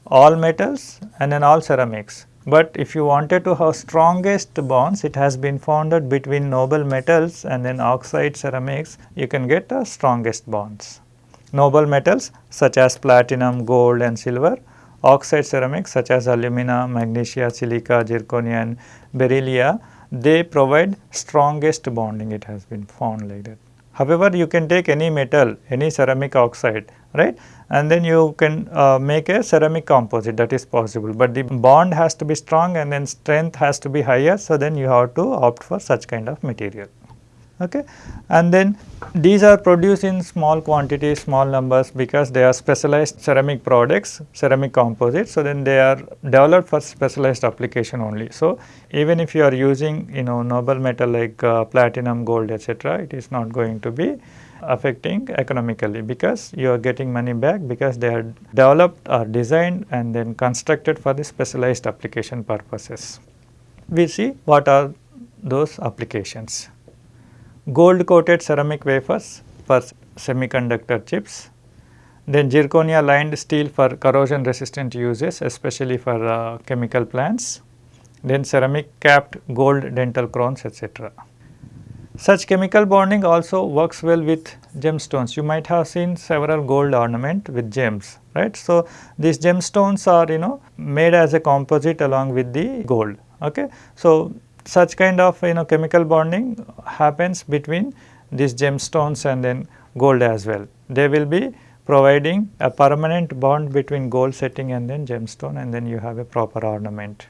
all metals and then all ceramics. But if you wanted to have strongest bonds, it has been found founded between noble metals and then oxide ceramics, you can get the strongest bonds. Noble metals such as platinum, gold and silver, oxide ceramics such as alumina, magnesia, silica, zirconia and beryllia, they provide strongest bonding, it has been found like that. However, you can take any metal, any ceramic oxide, right, and then you can uh, make a ceramic composite that is possible, but the bond has to be strong and then strength has to be higher. So, then you have to opt for such kind of material. Okay. And then these are produced in small quantities, small numbers because they are specialized ceramic products, ceramic composites. So, then they are developed for specialized application only. So, even if you are using you know noble metal like uh, platinum, gold etc., it is not going to be affecting economically because you are getting money back because they are developed or designed and then constructed for the specialized application purposes. We see what are those applications gold coated ceramic wafers for semiconductor chips, then zirconia lined steel for corrosion resistant uses especially for uh, chemical plants, then ceramic capped gold dental crowns etc. Such chemical bonding also works well with gemstones. You might have seen several gold ornament with gems, right. So, these gemstones are you know made as a composite along with the gold. Okay. So, such kind of you know chemical bonding happens between these gemstones and then gold as well. They will be providing a permanent bond between gold setting and then gemstone and then you have a proper ornament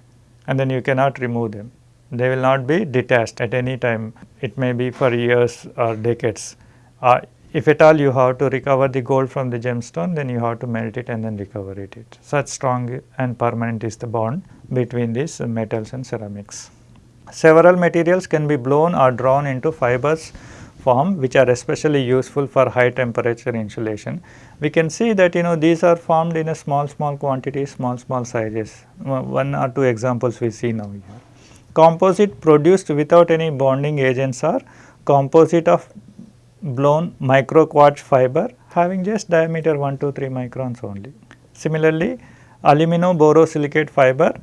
and then you cannot remove them. They will not be detached at any time. It may be for years or decades. Uh, if at all you have to recover the gold from the gemstone, then you have to melt it and then recover it. Such strong and permanent is the bond between these metals and ceramics. Several materials can be blown or drawn into fibers form which are especially useful for high temperature insulation. We can see that you know these are formed in a small small quantity, small small sizes. One or two examples we see now here. Composite produced without any bonding agents are composite of blown micro quartz fiber having just diameter 1 to 3 microns only. Similarly, aluminum borosilicate fiber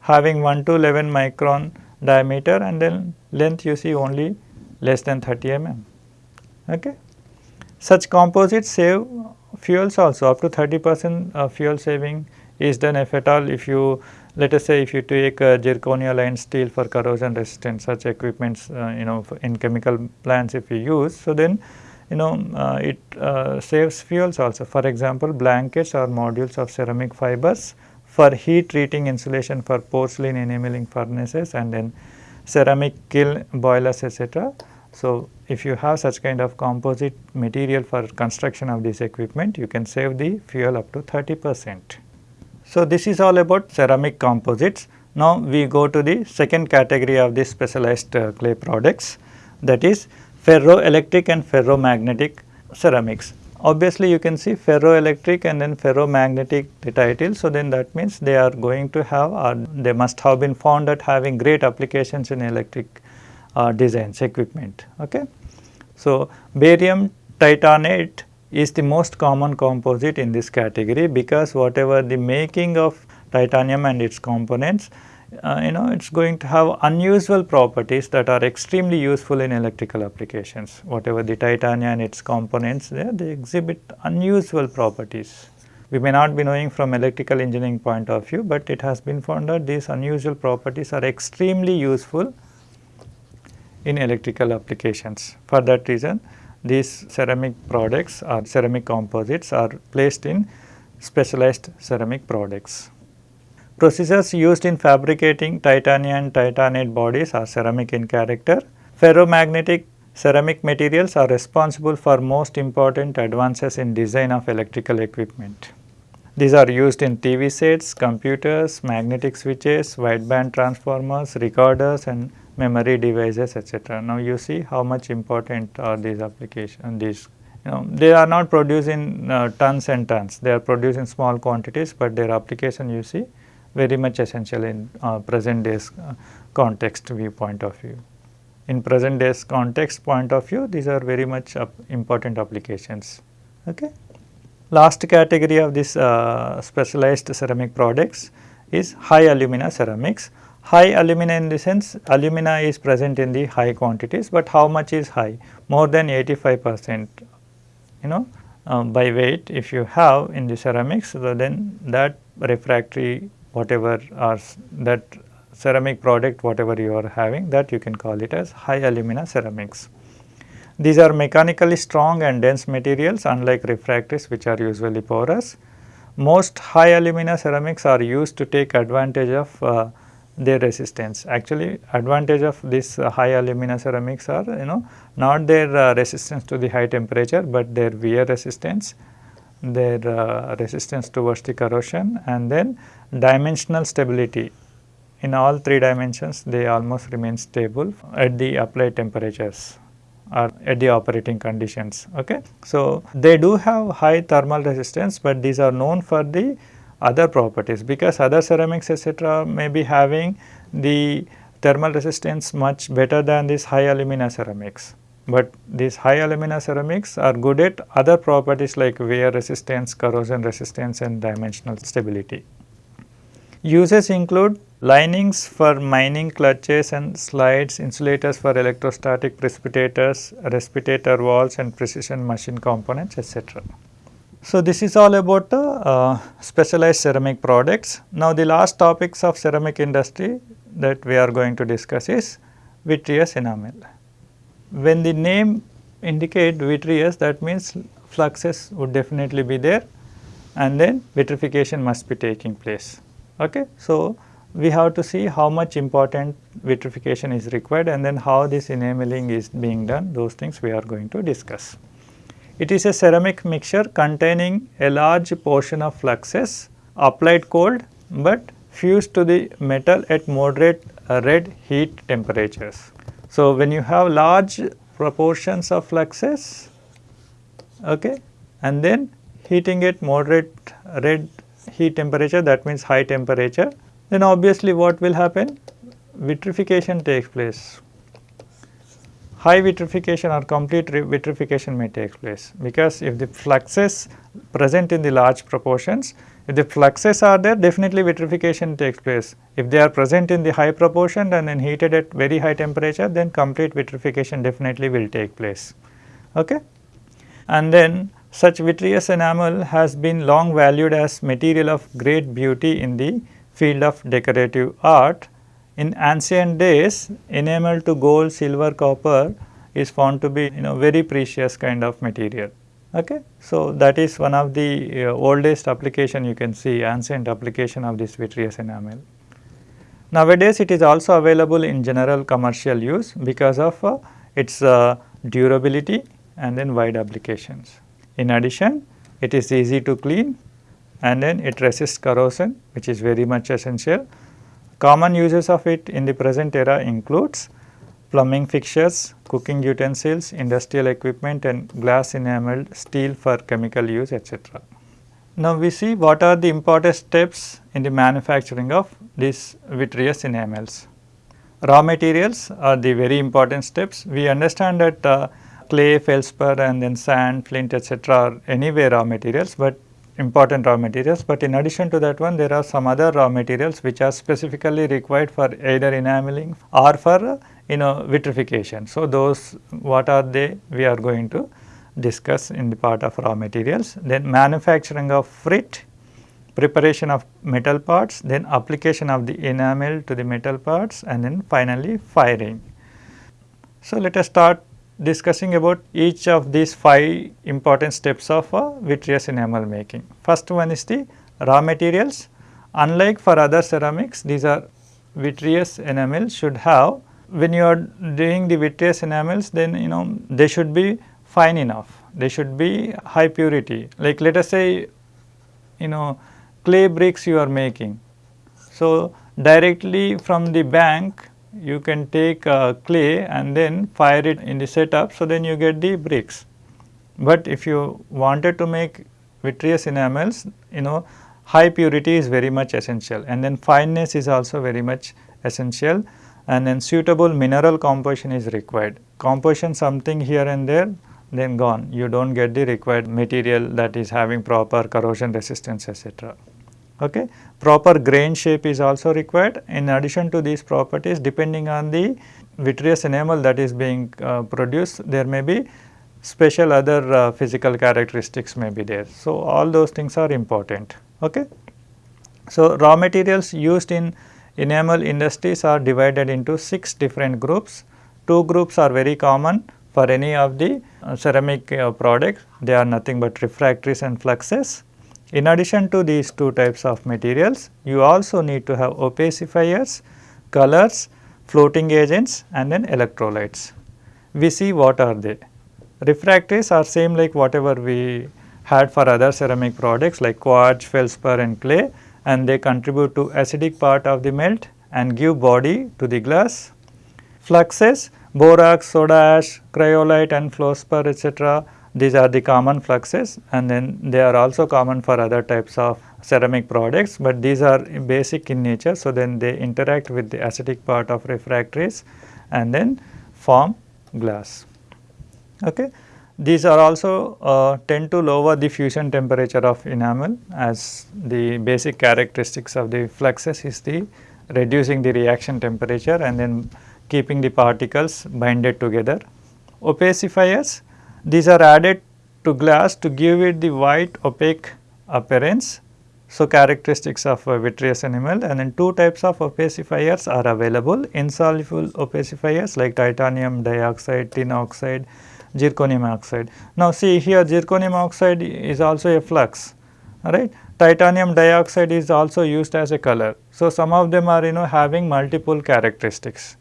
having 1 to 11 micron diameter and then length you see only less than 30 mm. Okay. Such composites save fuels also up to 30 percent of fuel saving is done if at all if you let us say if you take a zirconia lined steel for corrosion resistance such equipments uh, you know in chemical plants if you use. So, then you know uh, it uh, saves fuels also for example blankets or modules of ceramic fibers for heat treating insulation for porcelain enameling furnaces and then ceramic kiln boilers etc. So, if you have such kind of composite material for construction of this equipment you can save the fuel up to 30 percent. So, this is all about ceramic composites. Now, we go to the second category of these specialized uh, clay products that is ferroelectric and ferromagnetic ceramics obviously you can see ferroelectric and then ferromagnetic the. So, then that means they are going to have or they must have been found at having great applications in electric uh, designs equipment. Okay. So, barium titanate is the most common composite in this category because whatever the making of titanium and its components uh, you know it is going to have unusual properties that are extremely useful in electrical applications. Whatever the titanium and its components there, they exhibit unusual properties. We may not be knowing from electrical engineering point of view, but it has been found that these unusual properties are extremely useful in electrical applications. For that reason, these ceramic products or ceramic composites are placed in specialized ceramic products. Procedures used in fabricating titanium titanate bodies are ceramic in character. Ferromagnetic ceramic materials are responsible for most important advances in design of electrical equipment. These are used in TV sets, computers, magnetic switches, wideband transformers, recorders and memory devices etc. Now, you see how much important are these applications, these you know they are not produced in uh, tons and tons, they are produced in small quantities, but their application you see very much essential in uh, present days uh, context viewpoint of view. In present days context point of view, these are very much important applications. Okay. Last category of this uh, specialized ceramic products is high alumina ceramics. High alumina in the sense alumina is present in the high quantities, but how much is high? More than 85 percent you know um, by weight if you have in the ceramics, so then that refractory whatever are that ceramic product whatever you are having that you can call it as high alumina ceramics. These are mechanically strong and dense materials unlike refractories which are usually porous. Most high alumina ceramics are used to take advantage of uh, their resistance. Actually advantage of this uh, high alumina ceramics are you know not their uh, resistance to the high temperature, but their wear resistance, their uh, resistance towards the corrosion and then dimensional stability. In all three dimensions they almost remain stable at the applied temperatures or at the operating conditions. Okay. So, they do have high thermal resistance, but these are known for the other properties because other ceramics etc., may be having the thermal resistance much better than these high alumina ceramics. But these high alumina ceramics are good at other properties like wear resistance, corrosion resistance and dimensional stability. Uses include linings for mining clutches and slides, insulators for electrostatic precipitators, respirator walls and precision machine components etc. So, this is all about the uh, specialized ceramic products. Now, the last topics of ceramic industry that we are going to discuss is vitreous enamel. When the name indicate vitreous that means fluxes would definitely be there and then vitrification must be taking place. Okay. So, we have to see how much important vitrification is required and then how this enameling is being done those things we are going to discuss. It is a ceramic mixture containing a large portion of fluxes applied cold but fused to the metal at moderate uh, red heat temperatures. So, when you have large proportions of fluxes okay, and then heating at moderate red heat temperature that means high temperature then obviously what will happen vitrification takes place high vitrification or complete vitrification may take place because if the fluxes present in the large proportions, if the fluxes are there definitely vitrification takes place. If they are present in the high proportion and then heated at very high temperature then complete vitrification definitely will take place. Okay? And then such vitreous enamel has been long valued as material of great beauty in the field of decorative art in ancient days enamel to gold, silver, copper is found to be you know very precious kind of material. Okay. So, that is one of the uh, oldest application you can see ancient application of this vitreous enamel. Nowadays it is also available in general commercial use because of uh, its uh, durability and then wide applications. In addition it is easy to clean and then it resists corrosion which is very much essential Common uses of it in the present era includes plumbing fixtures, cooking utensils, industrial equipment and glass enameled steel for chemical use etc. Now, we see what are the important steps in the manufacturing of these vitreous enamels. Raw materials are the very important steps. We understand that uh, clay, feldspar and then sand, flint etc. are anyway raw materials, but important raw materials, but in addition to that one there are some other raw materials which are specifically required for either enameling or for you know vitrification. So, those what are they we are going to discuss in the part of raw materials. Then manufacturing of frit, preparation of metal parts, then application of the enamel to the metal parts and then finally firing. So, let us start discussing about each of these five important steps of uh, vitreous enamel making. First one is the raw materials. Unlike for other ceramics, these are vitreous enamels should have when you are doing the vitreous enamels then you know they should be fine enough, they should be high purity like let us say you know clay bricks you are making. So, directly from the bank you can take uh, clay and then fire it in the setup so then you get the bricks. But if you wanted to make vitreous enamels you know high purity is very much essential and then fineness is also very much essential and then suitable mineral composition is required. Composition something here and there then gone you do not get the required material that is having proper corrosion resistance etc. Okay. Proper grain shape is also required. In addition to these properties depending on the vitreous enamel that is being uh, produced there may be special other uh, physical characteristics may be there. So, all those things are important. Okay. So, raw materials used in enamel industries are divided into 6 different groups. Two groups are very common for any of the uh, ceramic uh, products, they are nothing but refractories and fluxes. In addition to these two types of materials, you also need to have opacifiers colors, floating agents and then electrolytes. We see what are they. Refractories are same like whatever we had for other ceramic products like quartz, feldspar and clay and they contribute to acidic part of the melt and give body to the glass. Fluxes, borax, soda ash, cryolite and fluorspar etc. These are the common fluxes and then they are also common for other types of ceramic products, but these are basic in nature. So, then they interact with the acidic part of refractories and then form glass. Okay. These are also uh, tend to lower the fusion temperature of enamel as the basic characteristics of the fluxes is the reducing the reaction temperature and then keeping the particles binded together. Opacifiers, these are added to glass to give it the white opaque appearance. So, characteristics of a vitreous enamel and then two types of opacifiers are available insoluble opacifiers like titanium dioxide, tin oxide, zirconium oxide. Now, see here zirconium oxide is also a flux right titanium dioxide is also used as a color. So, some of them are you know having multiple characteristics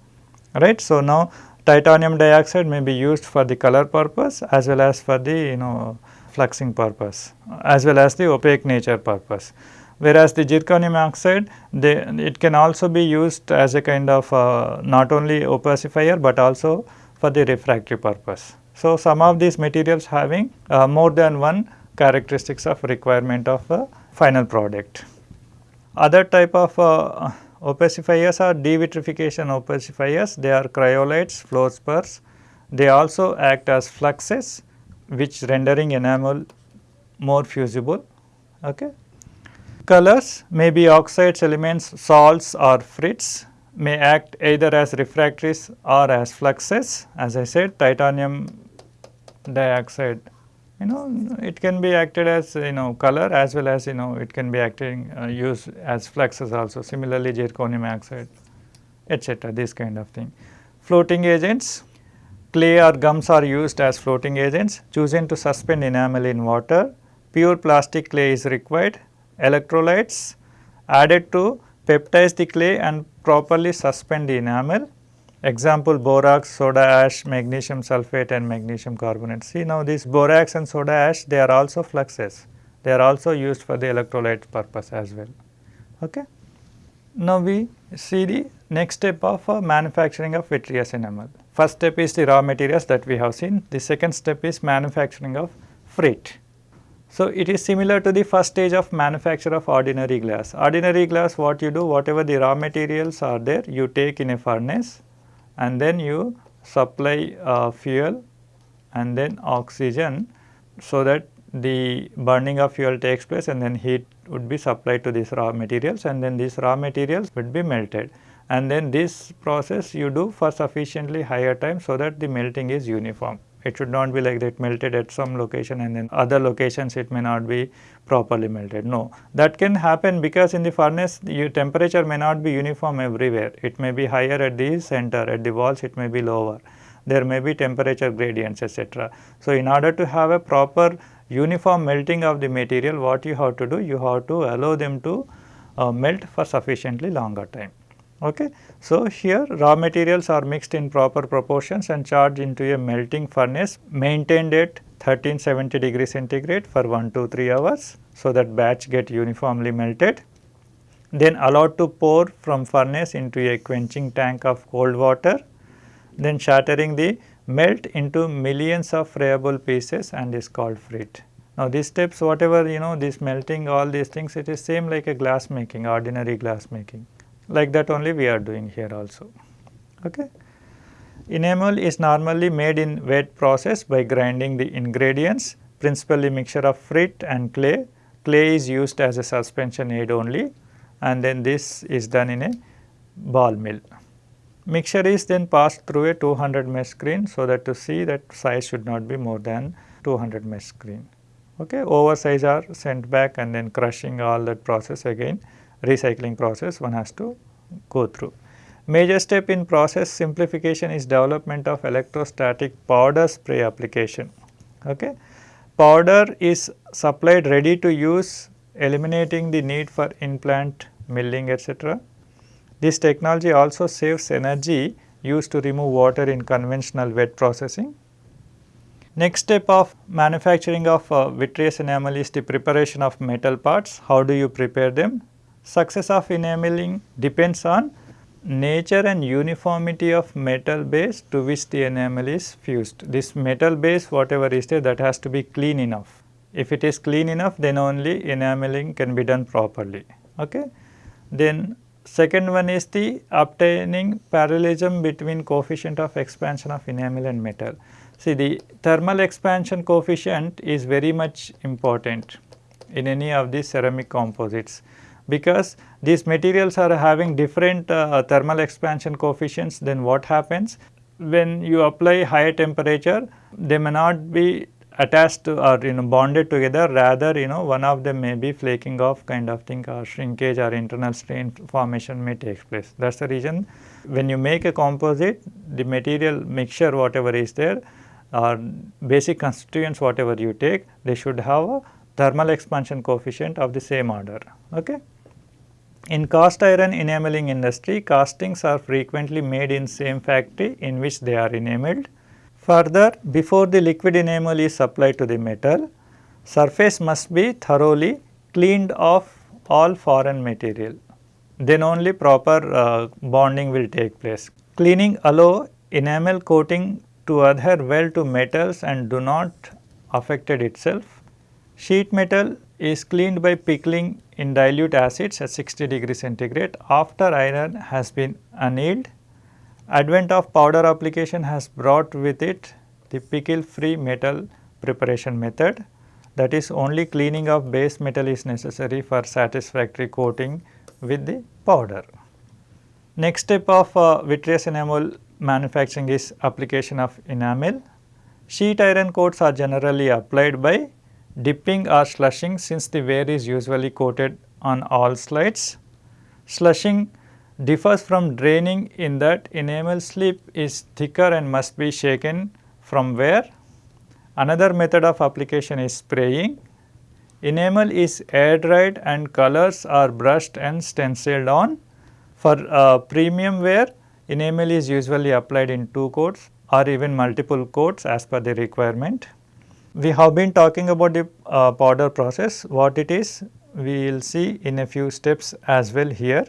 right. So, now titanium dioxide may be used for the color purpose as well as for the you know fluxing purpose as well as the opaque nature purpose. Whereas, the zirconium oxide they, it can also be used as a kind of uh, not only opacifier, but also for the refractory purpose. So, some of these materials having uh, more than one characteristics of requirement of a final product. Other type of uh, opacifiers are devitrification opacifiers, they are cryolites, fluorspars. They also act as fluxes which rendering enamel more fusible. Okay. Colors may be oxides, elements, salts or frits may act either as refractories or as fluxes. As I said titanium dioxide you know it can be acted as you know color as well as you know it can be acting uh, used as fluxes also. Similarly zirconium oxide etc this kind of thing. Floating agents clay or gums are used as floating agents chosen to suspend enamel in water. Pure plastic clay is required. Electrolytes added to peptize the clay and properly suspend the enamel Example borax, soda ash, magnesium sulfate and magnesium carbonate. See now this borax and soda ash they are also fluxes. They are also used for the electrolyte purpose as well. Okay. Now we see the next step of uh, manufacturing of vitreous enamel. First step is the raw materials that we have seen. The second step is manufacturing of frit. So, it is similar to the first stage of manufacture of ordinary glass. Ordinary glass what you do whatever the raw materials are there you take in a furnace and then you supply uh, fuel and then oxygen so that the burning of fuel takes place and then heat would be supplied to these raw materials and then these raw materials would be melted and then this process you do for sufficiently higher time so that the melting is uniform. It should not be like that melted at some location and then other locations it may not be properly melted. No, that can happen because in the furnace your temperature may not be uniform everywhere. It may be higher at the center, at the walls it may be lower. There may be temperature gradients etc. So, in order to have a proper uniform melting of the material what you have to do? You have to allow them to uh, melt for sufficiently longer time. Okay. So, here raw materials are mixed in proper proportions and charged into a melting furnace maintained at 1370 degree centigrade for 1 to 3 hours. So, that batch get uniformly melted then allowed to pour from furnace into a quenching tank of cold water then shattering the melt into millions of friable pieces and is called frit. Now, these steps whatever you know this melting all these things it is same like a glass making ordinary glass making like that only we are doing here also. Okay. Enamel is normally made in wet process by grinding the ingredients principally mixture of frit and clay. Clay is used as a suspension aid only and then this is done in a ball mill. Mixture is then passed through a 200 mesh screen so that to see that size should not be more than 200 mesh screen. Okay. Oversize are sent back and then crushing all that process again recycling process one has to go through. Major step in process simplification is development of electrostatic powder spray application. Okay. Powder is supplied ready to use eliminating the need for in-plant milling etc. This technology also saves energy used to remove water in conventional wet processing. Next step of manufacturing of uh, vitreous enamel is the preparation of metal parts. How do you prepare them? Success of enameling depends on nature and uniformity of metal base to which the enamel is fused. This metal base whatever is there that has to be clean enough. If it is clean enough then only enameling can be done properly. Okay? Then second one is the obtaining parallelism between coefficient of expansion of enamel and metal. See the thermal expansion coefficient is very much important in any of these ceramic composites because these materials are having different uh, thermal expansion coefficients then what happens when you apply higher temperature they may not be attached or you know bonded together rather you know one of them may be flaking off kind of thing or shrinkage or internal strain formation may take place. That is the reason when you make a composite the material mixture whatever is there or basic constituents whatever you take they should have a thermal expansion coefficient of the same order. Okay. In cast iron enameling industry castings are frequently made in same factory in which they are enameled. Further before the liquid enamel is applied to the metal surface must be thoroughly cleaned of all foreign material then only proper uh, bonding will take place. Cleaning allow enamel coating to adhere well to metals and do not affect it itself. Sheet metal is cleaned by pickling in dilute acids at 60 degree centigrade after iron has been annealed. Advent of powder application has brought with it the pickle free metal preparation method that is only cleaning of base metal is necessary for satisfactory coating with the powder. Next step of uh, vitreous enamel manufacturing is application of enamel. Sheet iron coats are generally applied by dipping or slushing since the ware is usually coated on all slides. Slushing differs from draining in that enamel slip is thicker and must be shaken from ware. Another method of application is spraying. Enamel is air dried and colors are brushed and stenciled on. For uh, premium ware, enamel is usually applied in two coats or even multiple coats as per the requirement. We have been talking about the uh, powder process, what it is we will see in a few steps as well here.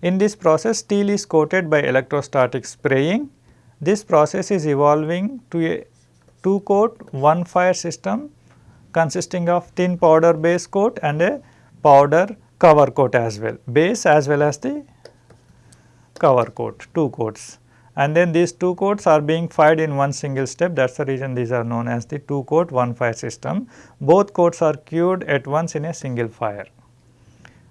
In this process steel is coated by electrostatic spraying. This process is evolving to a two coat one fire system consisting of thin powder base coat and a powder cover coat as well, base as well as the cover coat, two coats. And then these two coats are being fired in one single step that is the reason these are known as the two coat one fire system. Both coats are cured at once in a single fire.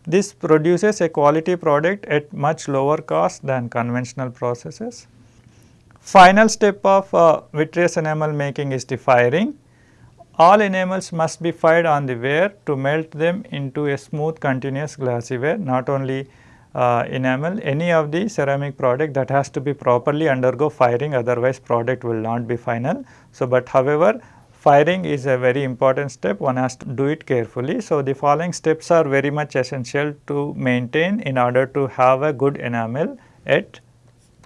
This produces a quality product at much lower cost than conventional processes. Final step of uh, vitreous enamel making is the firing. All enamels must be fired on the ware to melt them into a smooth continuous glassy ware not only uh, enamel any of the ceramic product that has to be properly undergo firing otherwise product will not be final. So, but however firing is a very important step one has to do it carefully. So, the following steps are very much essential to maintain in order to have a good enamel at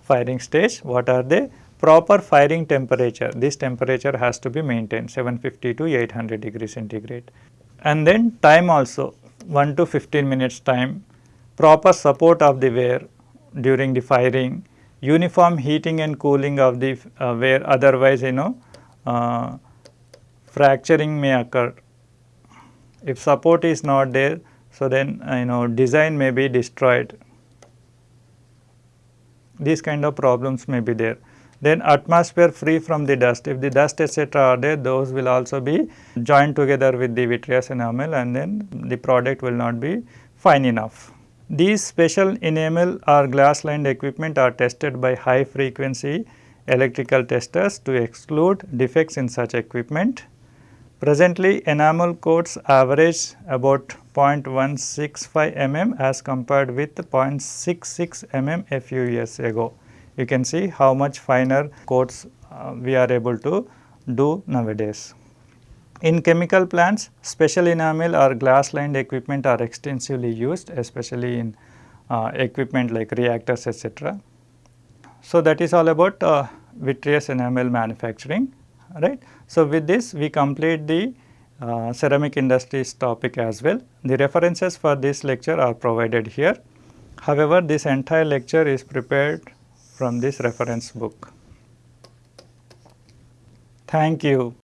firing stage. What are they? Proper firing temperature, this temperature has to be maintained 750 to 800 degree centigrade. And then time also 1 to 15 minutes time proper support of the ware during the firing, uniform heating and cooling of the uh, ware otherwise you know uh, fracturing may occur. If support is not there, so then uh, you know design may be destroyed. These kind of problems may be there. Then atmosphere free from the dust, if the dust etc. are there, those will also be joined together with the vitreous enamel and then the product will not be fine enough. These special enamel or glass lined equipment are tested by high frequency electrical testers to exclude defects in such equipment. Presently, enamel coats average about 0.165 mm as compared with 0.66 mm a few years ago. You can see how much finer coats uh, we are able to do nowadays. In chemical plants, special enamel or glass lined equipment are extensively used especially in uh, equipment like reactors etc. So, that is all about uh, vitreous enamel manufacturing right. So, with this we complete the uh, ceramic industries topic as well. The references for this lecture are provided here. However, this entire lecture is prepared from this reference book. Thank you.